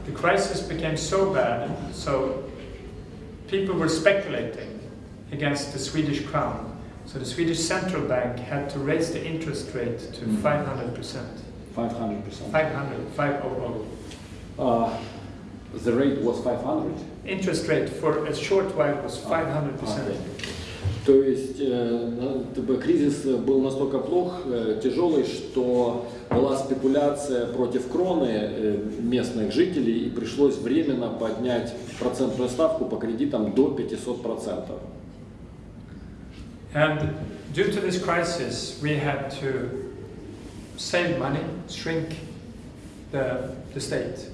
The crisis became so bad, so people were speculating against the Swedish crown. So the Swedish central bank had to raise the interest rate to Mhm. 500%. 500%. 500, 500. Uh, the rate was 500? Interest rate for a short while was 500%. То есть э, кризис был настолько плох, э, тяжелый, что была спекуляция против кроны э, местных жителей и пришлось временно поднять процентную ставку по кредитам до 500%. And due to this crisis, we had to save money, shrink the, the state.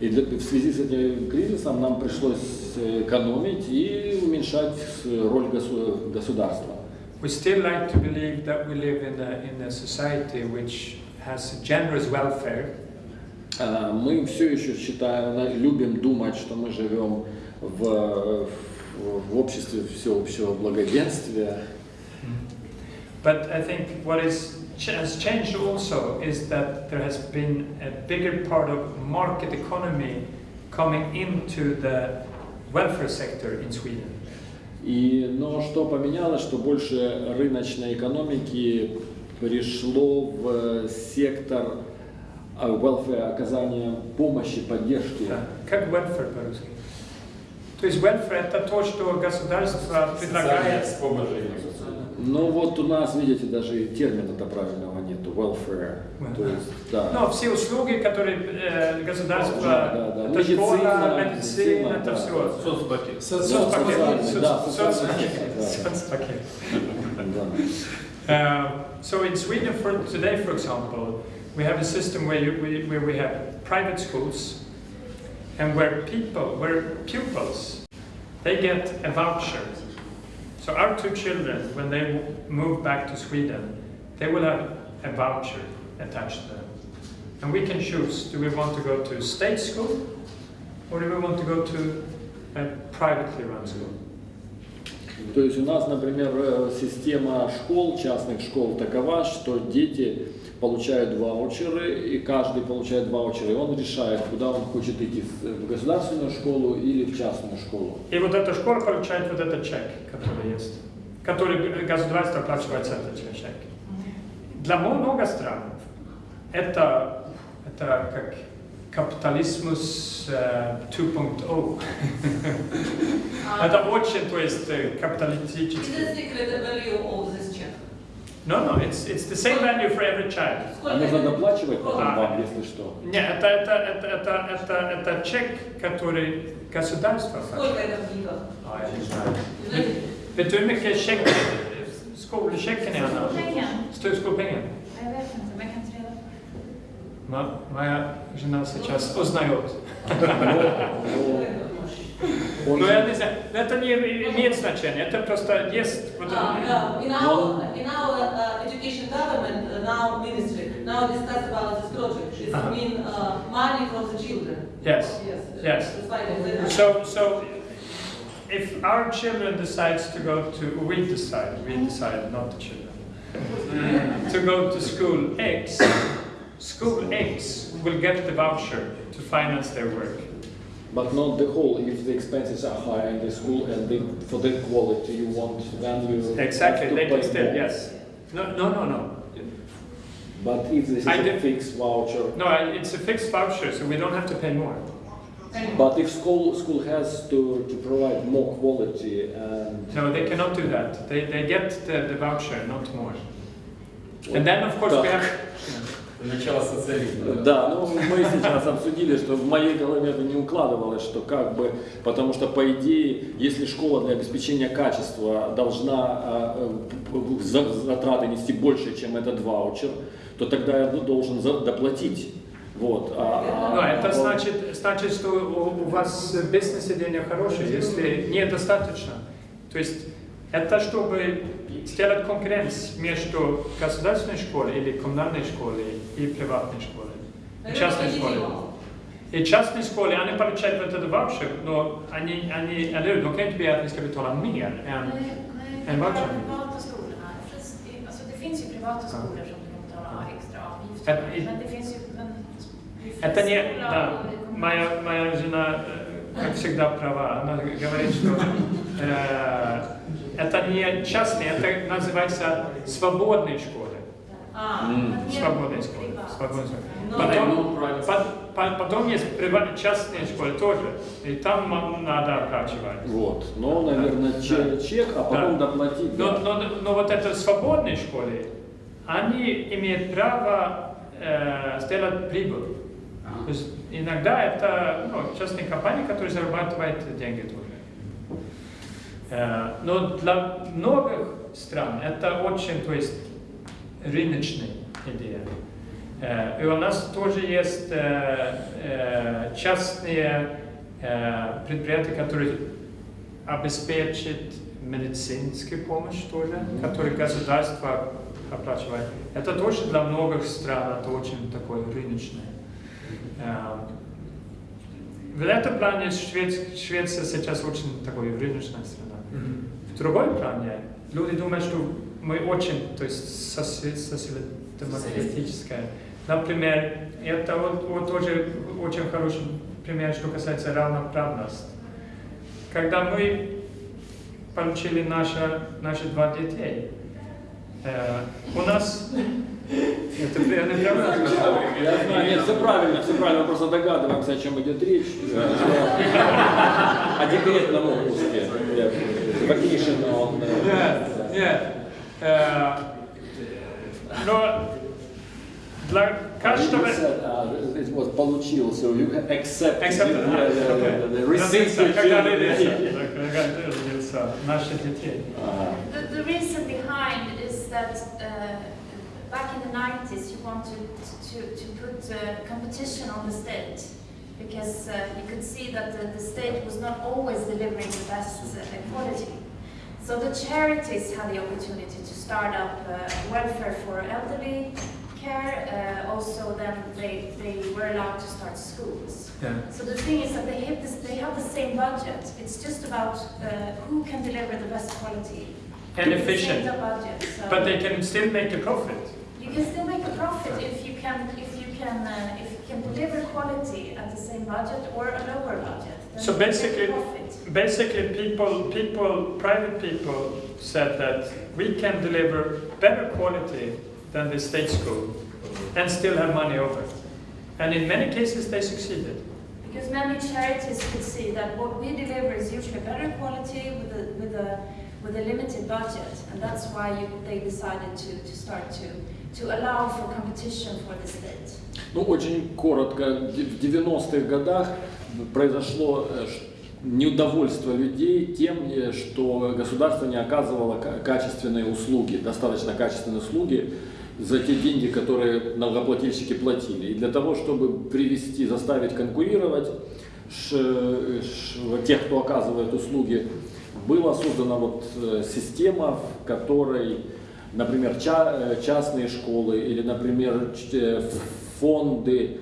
И для- в связи с этим кризисом нам пришлось э, экономить и уменьшать э, роль госу- государства. We still like to believe that we live in a, in a society which has generous welfare, А, Мы все еще считаем, любим думать, что мы живем в, в, в обществе всеобщего благоденствия. but I think what is, has changed also is that there has been a bigger part of market economy coming into the welfare sector in Sweden. И, но что поменялось, что больше рыночной экономики пришло в сектор а, welfare, оказания помощи, поддержки. Да. Как welfare по-русски? То есть welfare это то, что государство предлагает. Ну вот у нас, видите, даже и термина-то правильного нету, welfare. То есть, да. Ну, все услуги, которые э, государство, Да, да, да. это школа, Медицина, медицина, медицина, это да. все. Соцпакет. Соцпакет. Да, соцпакет. Uh, so in Sweden for today, for example, we have a system where, you, we, where we have private schools and where people, where pupils, they get a voucher. So our two children, when they w- move back to Sweden, they will have a voucher attached to them. And we can choose, do we want to go to state school or do we want to go to a privately run school? То есть у нас, например, э, система школ, частных школ такова, что дети получают ваучеры, и каждый получает ваучеры, и он решает, куда он хочет идти, в государственную школу или в частную школу. И вот эта школа получает вот этот чек, который есть, который государство оплачивает этот чек. Для много стран это, это как капитализмус э, 2.0. Это очень, то есть, э, капиталистический. secret value of this check? No, no, it's, it's the same value for every child. А Сколько нужно доплачивать потом А. вам, если что. Нет, это, это, это, это, это, это чек, который государство Сколько это в деньгах? А, я не знаю. Vet du hur mycket check, skolchecken är Anna? Stor skolpengen? Ма- Моя жена сейчас узнает. Он Но же- я не знаю, это не имеет значения, это просто есть вот Uh, это- yeah, in our, in our uh, education government, uh, now ministry, now discuss about this project. It's Uh-huh. mean uh, money from the children. Yes, Yes. yes. That's why they- they- So, so if our children decides to go to, we decide, we decide, not the children, to go to school X, school X will get the voucher to finance their work. but not the whole. If the expenses are higher in the school and for the quality you want, then you exactly have to pay more. yes. No, no, no, no. But if this is I a fixed voucher, no, it's a fixed voucher, so we don't have to pay more. But if school school has to, to provide more quality and no, they cannot do that. They they get the, the voucher, not more. Well, and then of course we have. Начало социализма. Да, ну мы сейчас обсудили, что в моей голове это не укладывалось, что как бы, потому что по идее, если школа для обеспечения качества должна а, э, затраты нести больше, чем этот ваучер, то тогда я должен за- доплатить. Вот. а- Ну, а- это а- значит, значит, что у, у вас бизнес-идея хорошая, если недостаточно. То есть это чтобы сделать конкуренцию между государственной школой или коммунальной школой и приватной школой, Наверное, частной школой. И частные школы, они получают вот этот ваучер, но они, они, eller hur, de kan inte begära att vi ska betala mer än... Nej, nej, En bara voucher? privata skolorna. Fast det- finns ju privata skolor som du kan betala extra avgifter Ett- för. Men det finns ju... Men, det är Это не, да, моя, моя жена, э, как всегда, права. Она говорит, что э, это не частные, это называется свободные школы. А, är Свободные школы. Свободные школы. Потом, по- по- потом есть частные школы тоже. И там надо оплачивать. Вот. Но, наверное, чек, чек, а потом Да. доплатить. Но, да. но, но вот это свободные школы, они имеют право э, сделать прибыль. То есть иногда это ну, частные компании, которые зарабатывают деньги тоже. Э, но для многих стран это очень, то есть, рыночная идея. Э, и у нас тоже есть э, частные предприятия, которые обеспечат медицинскую помощь тоже, которые государство оплачивает. Это тоже для многих стран это очень такое рыночное. В этом плане Швец- Швеция сейчас очень такой рыночная страна. В другой плане люди думают, что мы очень, то есть социал-демократическая. Например, это вот, вот тоже очень хороший пример, что касается равноправности. Когда мы получили наши, наши два детей, э, у нас... Это прям- это правда? Я знаю, нет, все правильно, все правильно, мы просто догадываемся, о чем идет речь. О декретном отпуске. Vacation on... э, Нет, нет. Э, Но для каждого... It was получил, so you accept Accept, Родился, когда родился, когда родился наши детей. А, The, reason behind is that back in the 90s you wanted to, to put uh, competition on the state because uh, you could see that the, the state was not always delivering the best uh, quality. So the charities had the opportunity to start up uh, welfare for elderly care. Uh, also, then they, they were allowed to start schools. Yeah. So the thing is that they have, this, they have the same budget. It's just about uh, who can deliver the best quality. And the efficient. budget. So But they can still make a profit. you can still make a profit if you can if you can uh, if you can deliver quality at the same budget or a lower budget. So you can make a basically, basically people, people, private people said that we can deliver better quality than the state school and still have money over. And in many cases they succeeded. Because many charities could see that what we deliver is usually better quality with a with a with a limited budget, and that's why you, they decided to, to start to to allow for competition for the state. Ну, очень коротко, в 90-х годах произошло э, неудовольствие людей тем, э, что государство не оказывало ка- качественные услуги, достаточно качественные услуги за те деньги, которые налогоплательщики платили. И для того, чтобы привести, заставить конкурировать ш- ш- тех, кто оказывает услуги, была создана вот э, система, в которой, например, ча- э, частные школы или, например, э, фонды,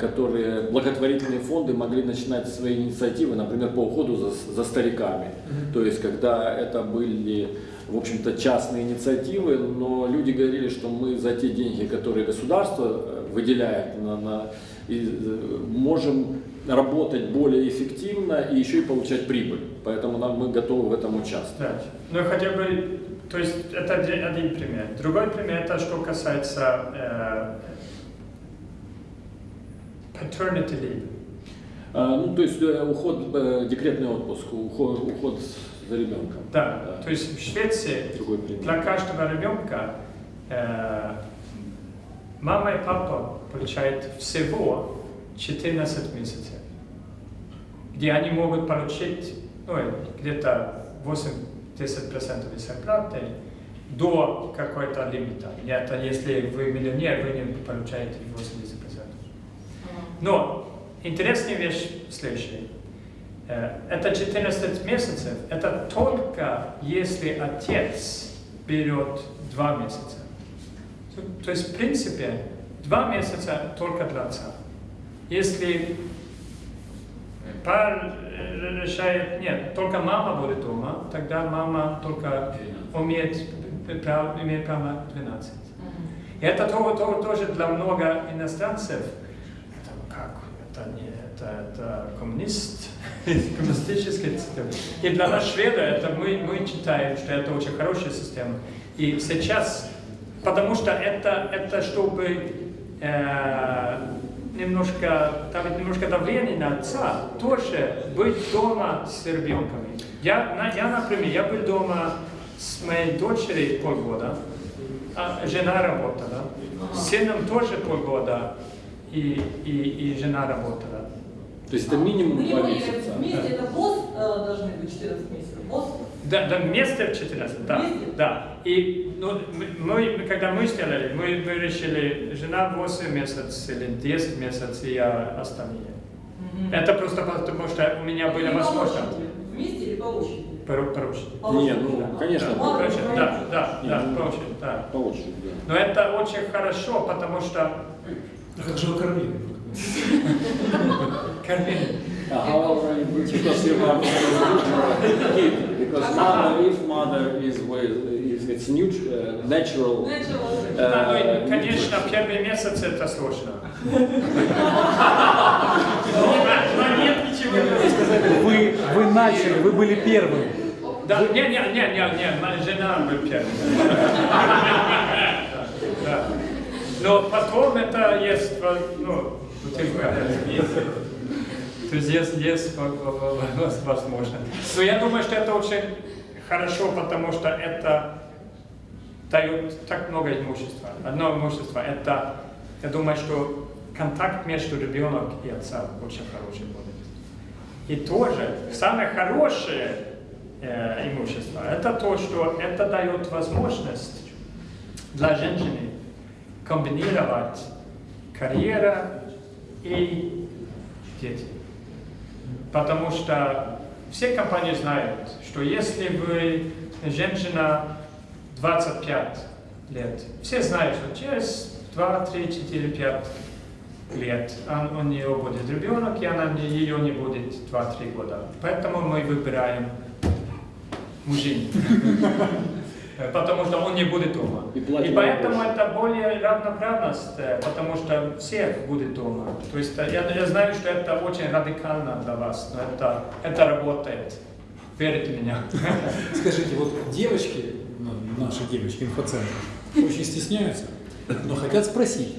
которые, благотворительные фонды могли начинать свои инициативы, например, по уходу за, за стариками. То есть, когда это были, в общем-то, частные инициативы, но люди говорили, что мы за те деньги, которые государство выделяет, на, на- и, можем работать более эффективно и еще и получать прибыль. Поэтому нам, мы готовы в этом участвовать. Да. Ну хотя бы, то есть это один, один пример. Другой пример это что касается э, paternity leave. А, ну, то есть э, уход, э, декретный отпуск, уход, уход за ребенком. Да, то есть в Швеции для каждого ребенка э, мама и папа получают всего 14 месяцев, где они могут получить ну, где-то 8-10% из зарплаты до какой-то лимита. Это если вы миллионер, вы не получаете 80%. Но интересная вещь следующая. Э, Это 14 месяцев, это только если отец берет 2 месяца. То- То есть, в принципе, 2 месяца только для отца. Если пар э, решает, нет, только мама будет дома, тогда мама только умеет, прав- имеет право 12. И это то- то- тоже для много иностранцев. Это как? Это не это, это коммунист, коммунистическая система. И для нас, шведа, это мы, мы считаем, что это очень хорошая система. И сейчас, потому что это, это чтобы э, немножко, давить немножко давление на отца, тоже быть дома с ребенками. Я, на- я, например, я был дома с моей дочерью полгода, а жена работала, с сыном тоже полгода, и, и, и жена работала. То есть это минимум не два месяца. вместе это босс э, должны быть 14 месяцев. Босс? Да, да, вместе в 14, да, Вместе? да. И ну, мы, мы- когда мы сделали, мы, мы решили, жена 8 месяцев или 10 месяцев, и я остальные. Мгм. Это просто потому, что у меня были возможности. Вместе или по очереди? По, по очереди. По Не, очереди. ну, конечно, Да, по очереди, да, да, Не, да, ну, по очереди, да. по очереди, да. Но это очень хорошо, потому что А как же вы кормили? кормили. You have a kid, because mother, if mother is with, is it's neut- uh, natural. Natural. И, конечно, первые месяцы это сложно. Но нет ничего. Вы, вы начали, вы были первым. Да, не, не, не, не, не, моя жена был первым. Но потом это есть, ну, бутылка. То во- во- возможно. Но я думаю, что это очень хорошо, потому что это дает так много имущества. Одно имущество, это, я думаю, что контакт между ребенком и отцом очень хороший будет. И тоже самое хорошее э, имущество это то, что это дает возможность для женщины комбинировать карьера и дети. Потому что все компании знают, что если вы женщина 25 лет, все знают, что через 2, 3, 4, 5 лет у нее будет ребенок, и она ее не будет 2-3 года. Поэтому мы выбираем мужчин. Потому что он не будет дома. И И поэтому больше. это более равноправность, э, потому что всех будет дома. То есть э, я, я знаю, что это очень радикально для вас, но это, это работает. Верите в меня? Скажите, вот девочки, ну, наши девочки инфоцентра, очень стесняются, но хотят спросить.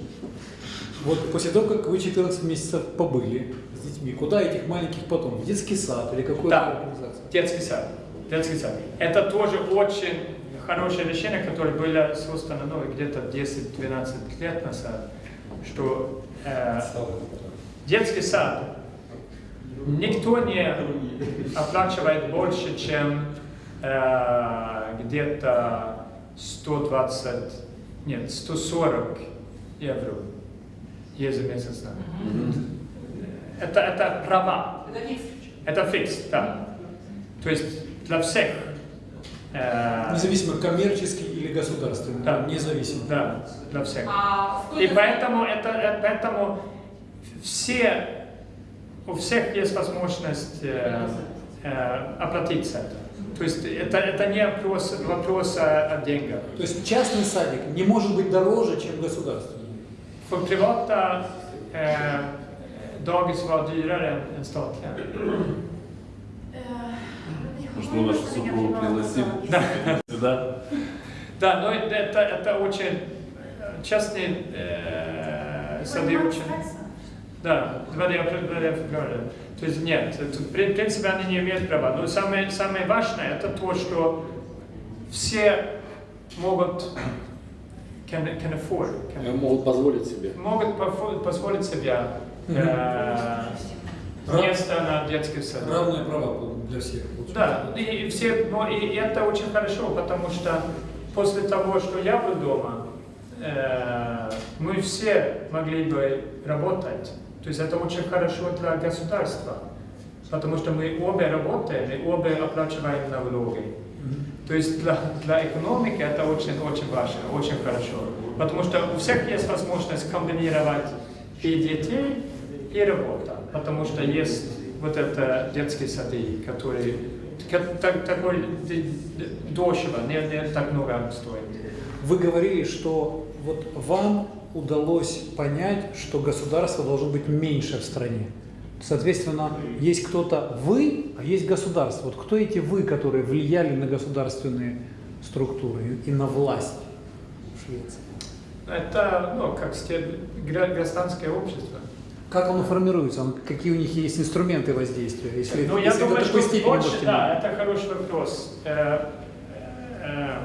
Вот после того, как вы 14 месяцев побыли с детьми, куда этих маленьких потом? В детский сад или какую-то Да. организацию? Детский сад. Детский сад. Это тоже очень хорошее решение, которое было создано ну, где-то 10-12 лет назад, что э, детский сад никто не оплачивает больше, чем э, где-то 120, нет, 140 евро ежемесячно. Это, это права. Это фикс. Это фикс, да. То есть для всех. Э, Независимо, коммерческий или государственный, Да. независимо. Да, для всех. А И поэтому, это, э, поэтому все, у всех есть возможность э, э, оплатить это. То есть это, это не вопрос, вопрос о, о деньгах. То есть частный садик не может быть дороже, чем государственный. För privata eh, dagis var dyrare än, än statliga. Мы вашу супругу пригласим сюда? Да, но это, это очень частные э, сады очень... Да, 2 февраля. То есть нет, в при- принципе они не имеют права. Но самое, самое важное это то, что все могут can, can afford, can- Э, Могут позволить себе. могут позволить себе э, место на детский сад. Равные права для всех. Да, и все, но и, и это очень хорошо, потому что после того, что я был дома, э, мы все могли бы работать. То есть это очень хорошо для государства, потому что мы обе работаем и обе оплачиваем налоги. То есть для, для экономики это очень-очень важно, очень хорошо. Потому что у всех есть возможность комбинировать и детей, и работа, потому что есть вот это детский сады, который ка- так- такой дешево, не, не так много стоит. Вы говорили, что вот вам удалось понять, что государство должно быть меньше в стране. Соответственно, есть кто-то вы, а есть государство. Вот кто эти вы, которые влияли на государственные структуры и на власть в Швеции? Это, ну, как гра- гражданское общество. Как оно формируется? Он- Какие у них есть инструменты воздействия? Если, Ну, я если думаю, что больше, можете- да, это хороший вопрос. Э, э,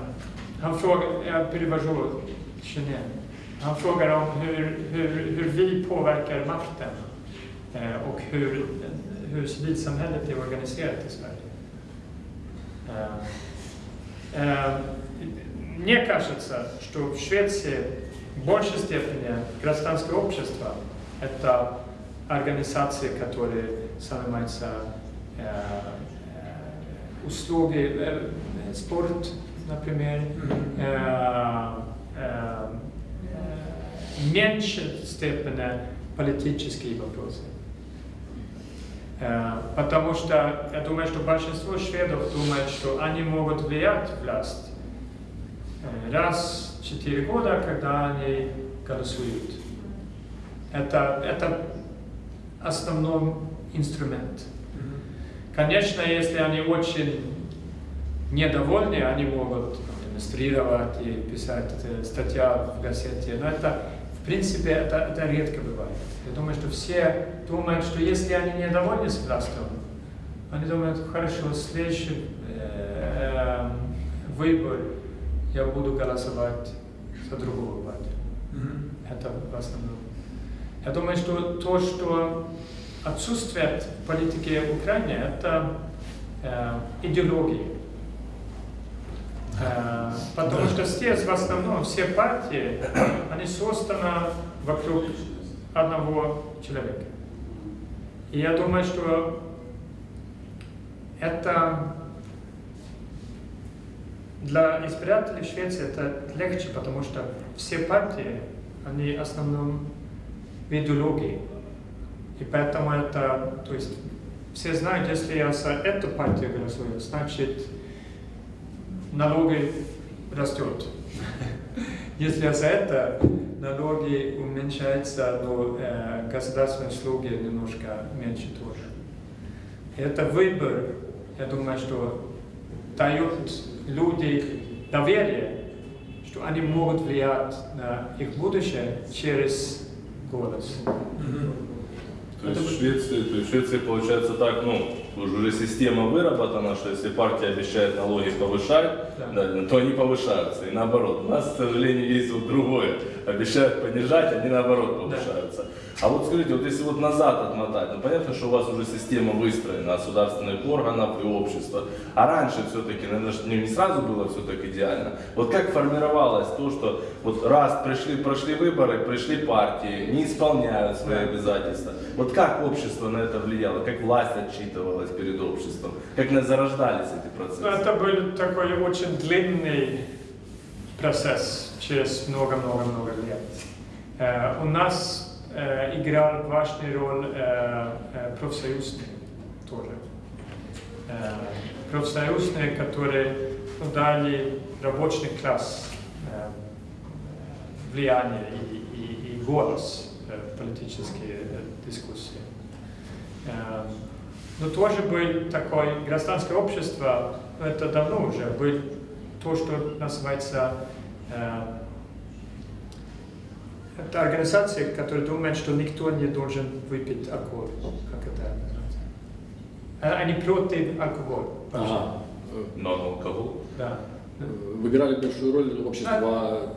Han frågar, jag перевожу Genève. Han frågar om hur, hur, hur vi påverkar makten eh, och hur, hur civilsamhället är organiserat i Sverige. Eh, eh, Мне кажется, что в Швеции в большей степени гражданское общество – это организации, которые занимаются э, э, услуги, э, спорт, например, э, э, э, меньше степени политические вопросы. Э, Потому что я думаю, что большинство шведов думают, что они могут влиять власть раз в четыре года, когда они голосуют. Это, это основной инструмент. Конечно, если они очень недовольны, они могут демонстрировать и писать э, статья в газете, но это, в принципе, это, это редко бывает. Я думаю, что все думают, что если они недовольны с властью, они думают, хорошо, следующий э, э, выбор я буду голосовать за другого партию. Это в основном. Я думаю, что то, что отсутствует в политике в Украине, это э, идеология. Э, потому что здесь в основном все партии, они созданы вокруг одного человека. И я думаю, что это для избирателей Швеции это легче, потому что все партии, они в основном идеологии. И поэтому это, то есть, все знают, если я за эту партию голосую, значит, налоги растет. Если я за это, налоги уменьшаются, но э, государственные услуги немножко меньше тоже. Это выбор, я думаю, что дает люди доверие, что они могут влиять на их будущее через голос. То есть в Швеции, то есть в Швеции получается так, ну, уже система выработана, что если партия обещает налоги повышать, Да. да, то они повышаются. И наоборот. У нас, к сожалению, есть вот другое. Обещают понижать, они наоборот повышаются. А вот скажите, вот если вот назад отмотать, ну понятно, что у вас уже система выстроена государственных органов и общества. А раньше все-таки, наверное, ж не сразу было все так идеально. Вот как формировалось то, что вот раз пришли, прошли выборы, пришли партии, не исполняют свои обязательства. Вот как общество на это влияло, как власть отчитывалась перед обществом, как зарождались эти Ну, процессы? Это был такой очень длинный процесс через много-много-много лет. Э, у нас э, играл важную роль э, э, профсоюзные тоже. Профсоюзные, которые дали рабочий класс влияние и, и- и голос э, политические дискуссии. Но тоже был такое гражданское общество, это давно уже, был то, что называется э, это организация, которая думает, что никто не должен выпить алкоголь. Как это называется? Э, Они против алкоголя. Ага. Но алкоголь. Да. Вы играли большую роль общества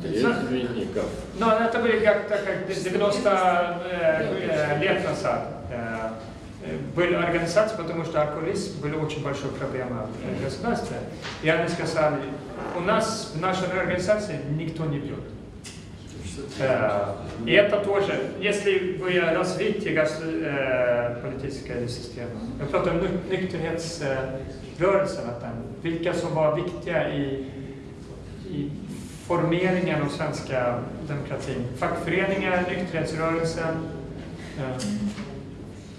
трезвенников. Но это были как-то как 90 э, э, лет назад. Были организации, потому что алкоголизм была очень большая проблема в государстве. И они сказали, у нас в нашей организации никто не пьет. Э, И это тоже, если вы развите гос- политическую систему, jag pratar om nyk- nykterhetsrörelserna, там, vilka som var viktiga i, i formeringen av svenska demokratin. Fackföreningar, nykterhetsrörelsen,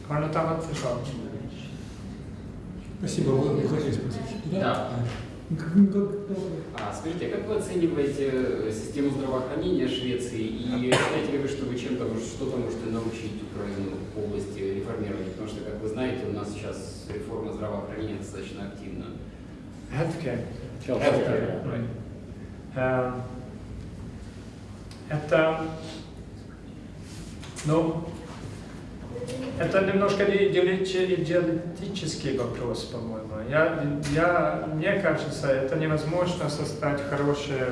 Annat förslag? Спасибо, вы, хотели спросить? Да. А скажите, как вы оцениваете э, систему здравоохранения Швеции и считаете ли вы, что вы чем-то что-то можете научить Украину в области реформирования? Потому что, как вы знаете, у нас сейчас реформа здравоохранения достаточно активна. Healthcare. Healthcare, right. Эм, Это, ну, это немножко идеологический вопрос, по-моему. Я, я, мне кажется, это невозможно создать хорошее,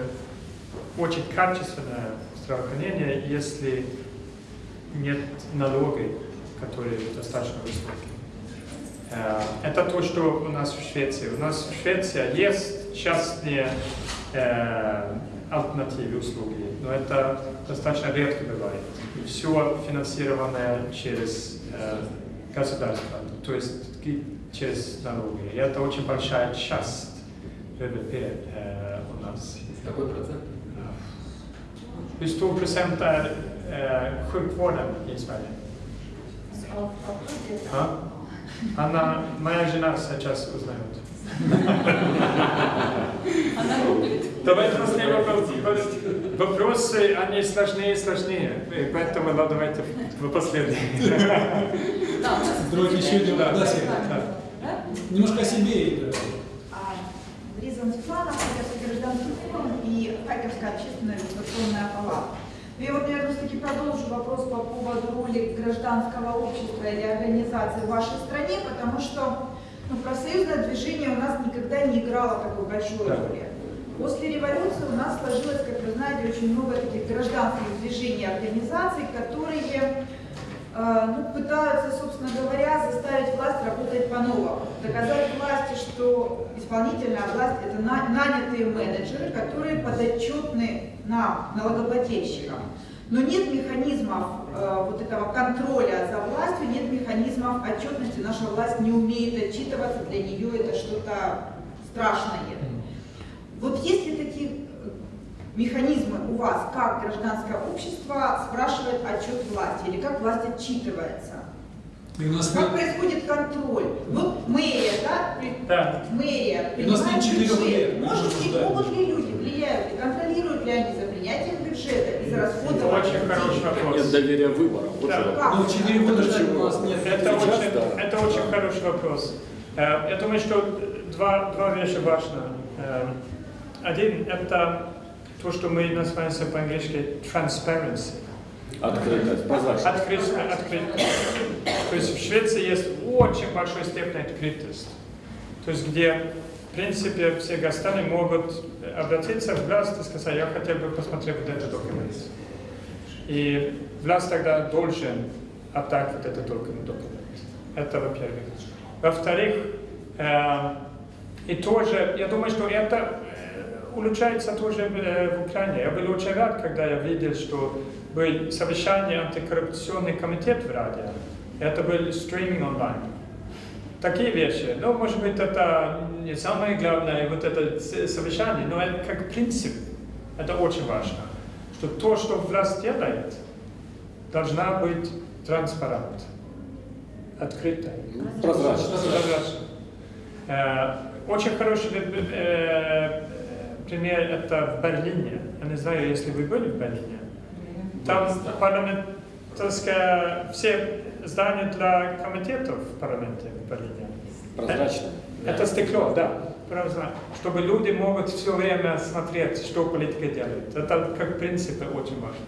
очень качественное здравоохранение, если нет налогов, которые достаточно высокие. Э, Это то, что у нас в Швеции. У нас в Швеции есть частные э, альтернативы услуги, но это достаточно редко бывает. И все финансированное через э, государство, то есть через налоги. И это очень большая часть ВВП э, у нас. Какой процент? Hur stor procent är eh, sjukvården i Sverige? Ja. Анна, моя жена сейчас узнает. Она гуглит. Давайте последний вопрос. Вопросы, они сложнее и сложнее. И Поэтому ну, давайте в последний. Давайте еще один Да, вопрос. да. Да? Немножко о себе. и, да. А, Лиза Светлана, Харьковский гражданский форум и Харьковская общественная регистрационная палата. Ну, Я вот, наверное, все-таки продолжу вопрос по поводу роли гражданского общества или организации в вашей стране, потому что ну, профсоюзное движение у нас никогда не играло такой большой Да. роли. После революции у нас сложилось, как вы знаете, очень много таких гражданских движений, организаций, которые э, ну, пытаются, собственно говоря, заставить власть работать по-новому. Доказать власти, что исполнительная власть – это на- нанятые менеджеры, которые подотчетны нам, налогоплательщикам. Но нет механизмов вот этого контроля за властью, нет механизмов отчетности. Наша власть не умеет отчитываться, для нее это что-то страшное. Вот есть ли такие э, механизмы у вас, как гражданское общество спрашивает отчет власти или как власть отчитывается? И у нас Как нет, происходит контроль? Вот мэрия, да? Да. Мэрия И у нас нет четырех лет, Может ли, обсуждаем. могут ли люди, влияют ли, контролируют ли они за принятием бюджета и за расходованием Очень хороший вопрос. Нет доверия выборам. Вот Да. Как? ну, четыре года ждать у нас нет. Это Сейчас, очень, да. это очень хороший вопрос. Э, Я думаю, что два, два вещи важны. Э, Один – это то, что мы называем по-английски transparency. Открытость, прозрачность. Открытость, открытость. То есть в Швеции есть очень большой степень открытость. То есть где, в принципе, все граждане могут обратиться в власть и сказать, я хотел бы посмотреть вот этот документ. И власть тогда должен отдать вот этот документ. Это во-первых. Во-вторых, э, и тоже, я думаю, что это э, улучшается тоже э, в Украине. Я был очень рад, когда я видел, что был совещание антикоррупционный комитет в Раде. Это был стриминг онлайн. Такие вещи. Ну, может быть, это не самое главное, вот это совещание, но это как принцип. Это очень важно. Что то, что власть делает, должна быть транспарент, открыто. Прозрачно. Прозрачно. Э, Очень хороший э, пример это в Берлине. Я не знаю, если вы были в Берлине. Там парламентарская, все здания для комитетов в парламенте в Берлине. Прозрачно. Это стекло, да. Прозрачно. Чтобы люди могут все время смотреть, что политика делает. Это как принцип очень важно.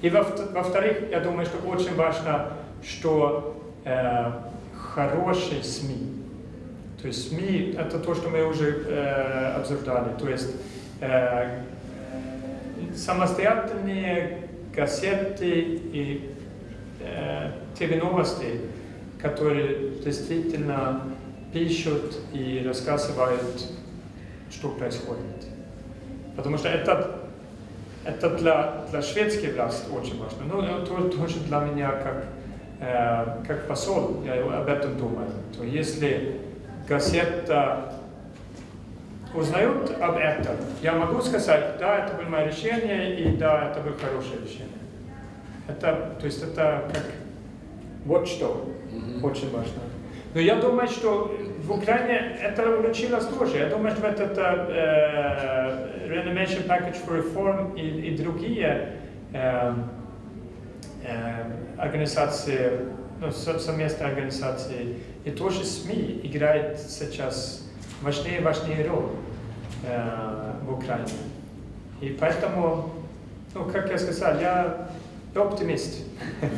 И во- во-вторых, я думаю, что очень важно, что э, хорошие СМИ. То есть СМИ это то, что мы уже э, обсуждали. То есть э, самостоятельные газеты и э, ТВ-новости, которые действительно пишут и рассказывают, что происходит. Потому что это, это для, для шведской власти очень важно. Ну, это то- тоже для меня как, э, как посол, я об этом думаю. То если газета узнают об этом, я могу сказать, да, это было мое решение, и да, это было хорошее решение. Это, то есть это как Вот что очень важно. Но я думаю, что в Украине это улучшилось тоже. Я думаю, что этот э, Renovation Package for Reform и, и другие э, э, организации, ну, со- совместные организации, и тоже СМИ играют сейчас важнее и важнее роль э, в Украине. И поэтому, ну, как я сказал, я, я оптимист.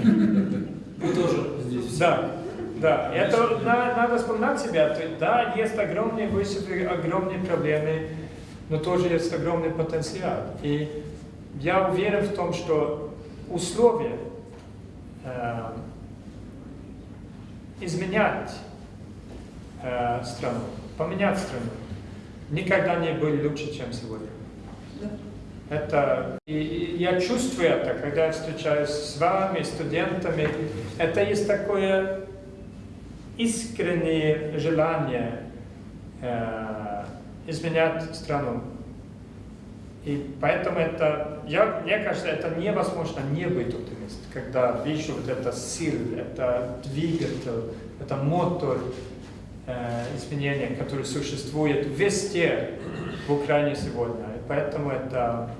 Вы тоже здесь. Да, да. Это на- надо вспоминать себя. То есть, Да, есть огромные вызовы, огромные проблемы, но тоже есть огромный потенциал. И я уверен в том, что условия э, изменять э, страну, поменять страну, никогда не были лучше, чем сегодня. Это, и, и я чувствую это, когда я встречаюсь с вами, студентами. Это есть такое искреннее желание э, изменять страну. И поэтому это, я, мне кажется, это невозможно не быть оптимистом, когда вижу вот это сила, это двигатель, это мотор э, изменения, который существует везде в Украине сегодня. Поэтому это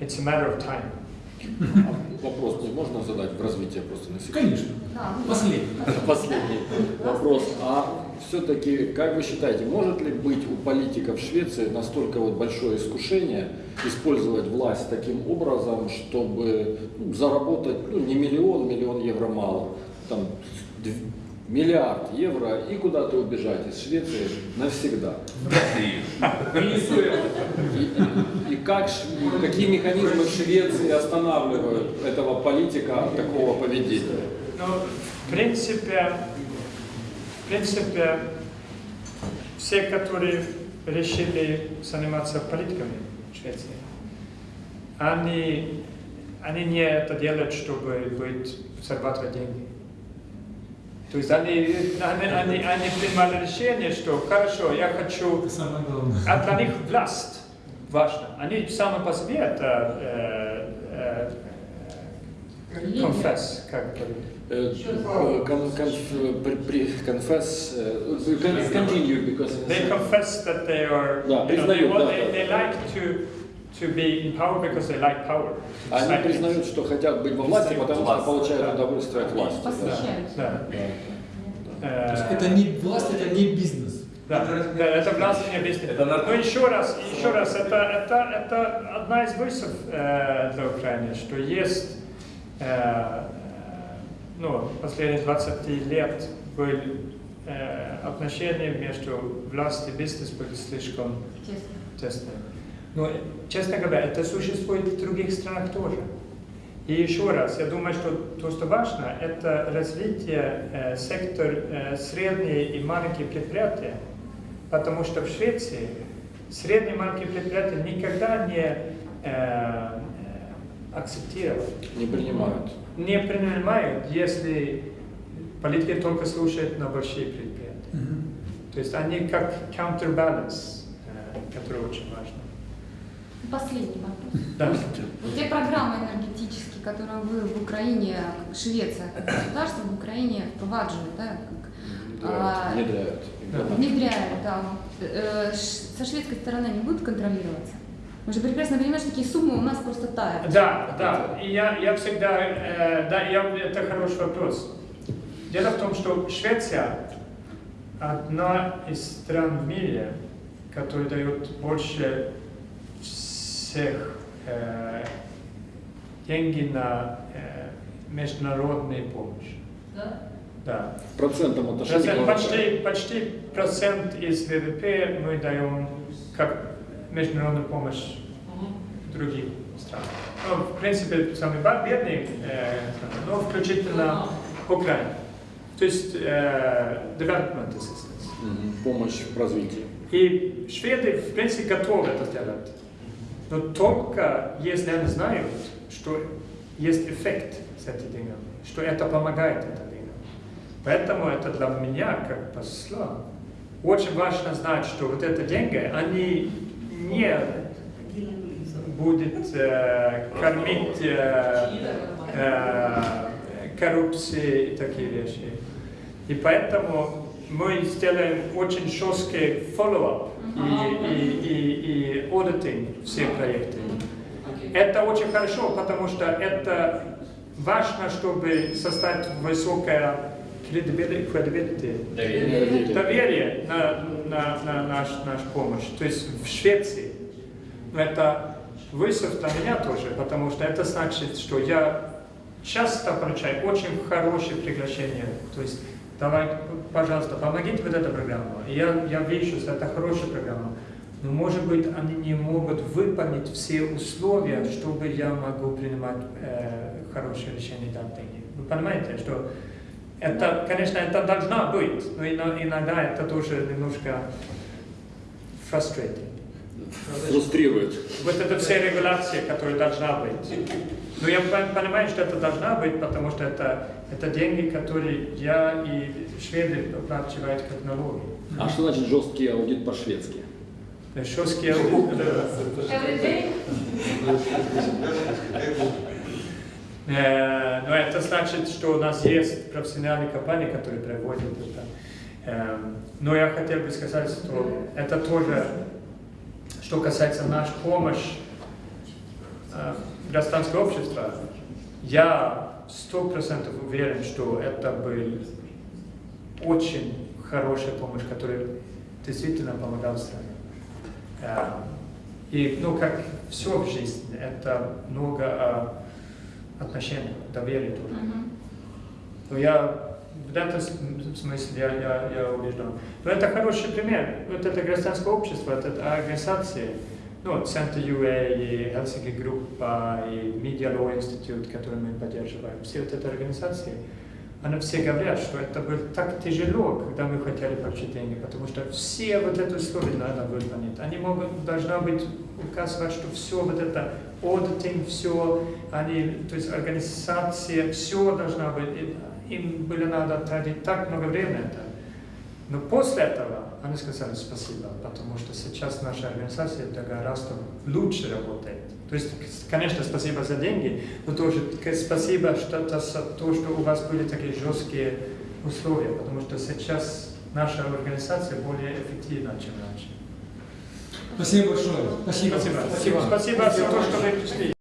it's a matter of time. Вопрос мне можно задать в развитие просто на секунду? Конечно. Последний. Последний вопрос. А все-таки, как вы считаете, может ли быть у политиков Швеции настолько вот большое искушение использовать власть таким образом, чтобы ну, заработать ну, не миллион, миллион евро мало, там миллиард евро и куда-то убежать из Швеции навсегда? И, как, какие механизмы в Швеции останавливают этого политика от такого поведения? Ну, в принципе, в принципе, все, которые решили заниматься политиками в Швеции, они, они не это делают, чтобы быть, зарабатывать деньги. То есть они, они, они, они принимали решение, что хорошо, я хочу... Самое главное. А для них власть важна. Они сами по себе это э, э, э, confess, как conf, при- при- confess, uh, con- continue because They confess that they are, Да, you know, want, they like to, to be in power because they like power. It's Они признают, что хотят быть во власти, потому что получают удовольствие от власти. да. Да. То есть Э, это не власть, это не бизнес. Да, да, это власть не бизнес. Но еще раз, еще раз, это, это, это одна из вызов э, для Украины, что есть, э, ну, последние 20 лет были э, отношения между властью и бизнесом были слишком тесные. Но, честно говоря, это существует в других странах тоже. И еще раз, я думаю, что то, что важно, это развитие э, сектор э, средние и маленькие предприятия. Потому что в Швеции средние и маленькие предприятия никогда не э, э, акцептировали, Не принимают. не принимают, если политики только слушают на большие предприятия. То есть они как counterbalance, э, который очень важно. Последний вопрос. Да. Те программы энергетические, которые вы в Украине, как Швеция, как государство в Украине впровадживает, да, как, а, Внедряют. Внедряют. внедряют, да, э, ш- со шведской стороны не будут контролироваться? Мы же прекрасно понимаем, что такие суммы у нас просто тают. Да, да. И я, я всегда, э, да, я, это хороший вопрос. Дело в том, что Швеция одна из стран в мире, которая дает больше всех э, деньги на э, международную помощь. Да? Да. В процентном отношении. Процент- почти, почти процент из ВВП мы даем как международную помощь другим странам. Ну, в принципе, самые бедные э, страны, но включительно Украина. То есть э, development assistance. Мгм. Помощь в развитии. И шведы, в принципе, готовы это сделать. Но только если они знают, что есть эффект с этим деньгами, что это помогает этим деньгам. Поэтому это для меня, как посла, очень важно знать, что вот эти деньги, они не будут э, кормить э, э, коррупции и такие вещи. И поэтому мы сделаем очень жесткий follow-up и, и, и, и auditing все проекты. Это очень хорошо, потому что это важно, чтобы создать высокое credibility, Доверие. доверие на, на, на наш, нашу помощь. То есть в Швеции. Но это вызов для меня тоже, потому что это значит, что я часто получаю очень хорошие приглашения. То есть давай, пожалуйста, помогите вот эту программу. Я, я вижу, что это хорошая программа. Но, может быть, они не могут выполнить все условия, чтобы я могу принимать э, хорошее решение деньги. Вы понимаете, что это, конечно, это должна быть, но ино- иногда это тоже немножко frustrating. Фрустрирует. Вот это все регуляции, которые должна быть. Но я пон- понимаю, что это должна быть, потому что это, это деньги, которые я и шведы оплачивают как налоги. А что значит жесткий аудит по-шведски? Жесткие Э, Но это значит, что у нас есть профессиональные компании, которые проводят это. Эм, Но я хотел бы сказать, что это тоже, что касается нашей помощи гражданского общества, я сто процентов уверен, что это был очень хорошая помощь, которая действительно помогала стране. Э, И, ну, как все в жизни, это много о отношениях, доверия тоже. Но я в этом смысле я, я, я убежден. Но это хороший пример. Вот это гражданское общество, это организации, ну, Центр UA, и Helsinki группа, и Media Law Institute, который мы поддерживаем, все вот эти организации, они все говорят, что это было так тяжело, когда мы хотели деньги, потому что все вот эти условия надо выполнить. Они могут, должна быть указывать, что все вот это auditing, все, они, то есть организация, все должна быть, им было надо тратить так много времени это. Но после этого они сказали спасибо, потому что сейчас наша организация гораздо лучше работает. То есть, конечно, спасибо за деньги, но тоже спасибо что то, за то, что у вас были такие жесткие условия, потому что сейчас наша организация более эффективна, чем раньше. Спасибо большое. Спасибо. Спасибо. Спасибо, спасибо за то, что вы пришли.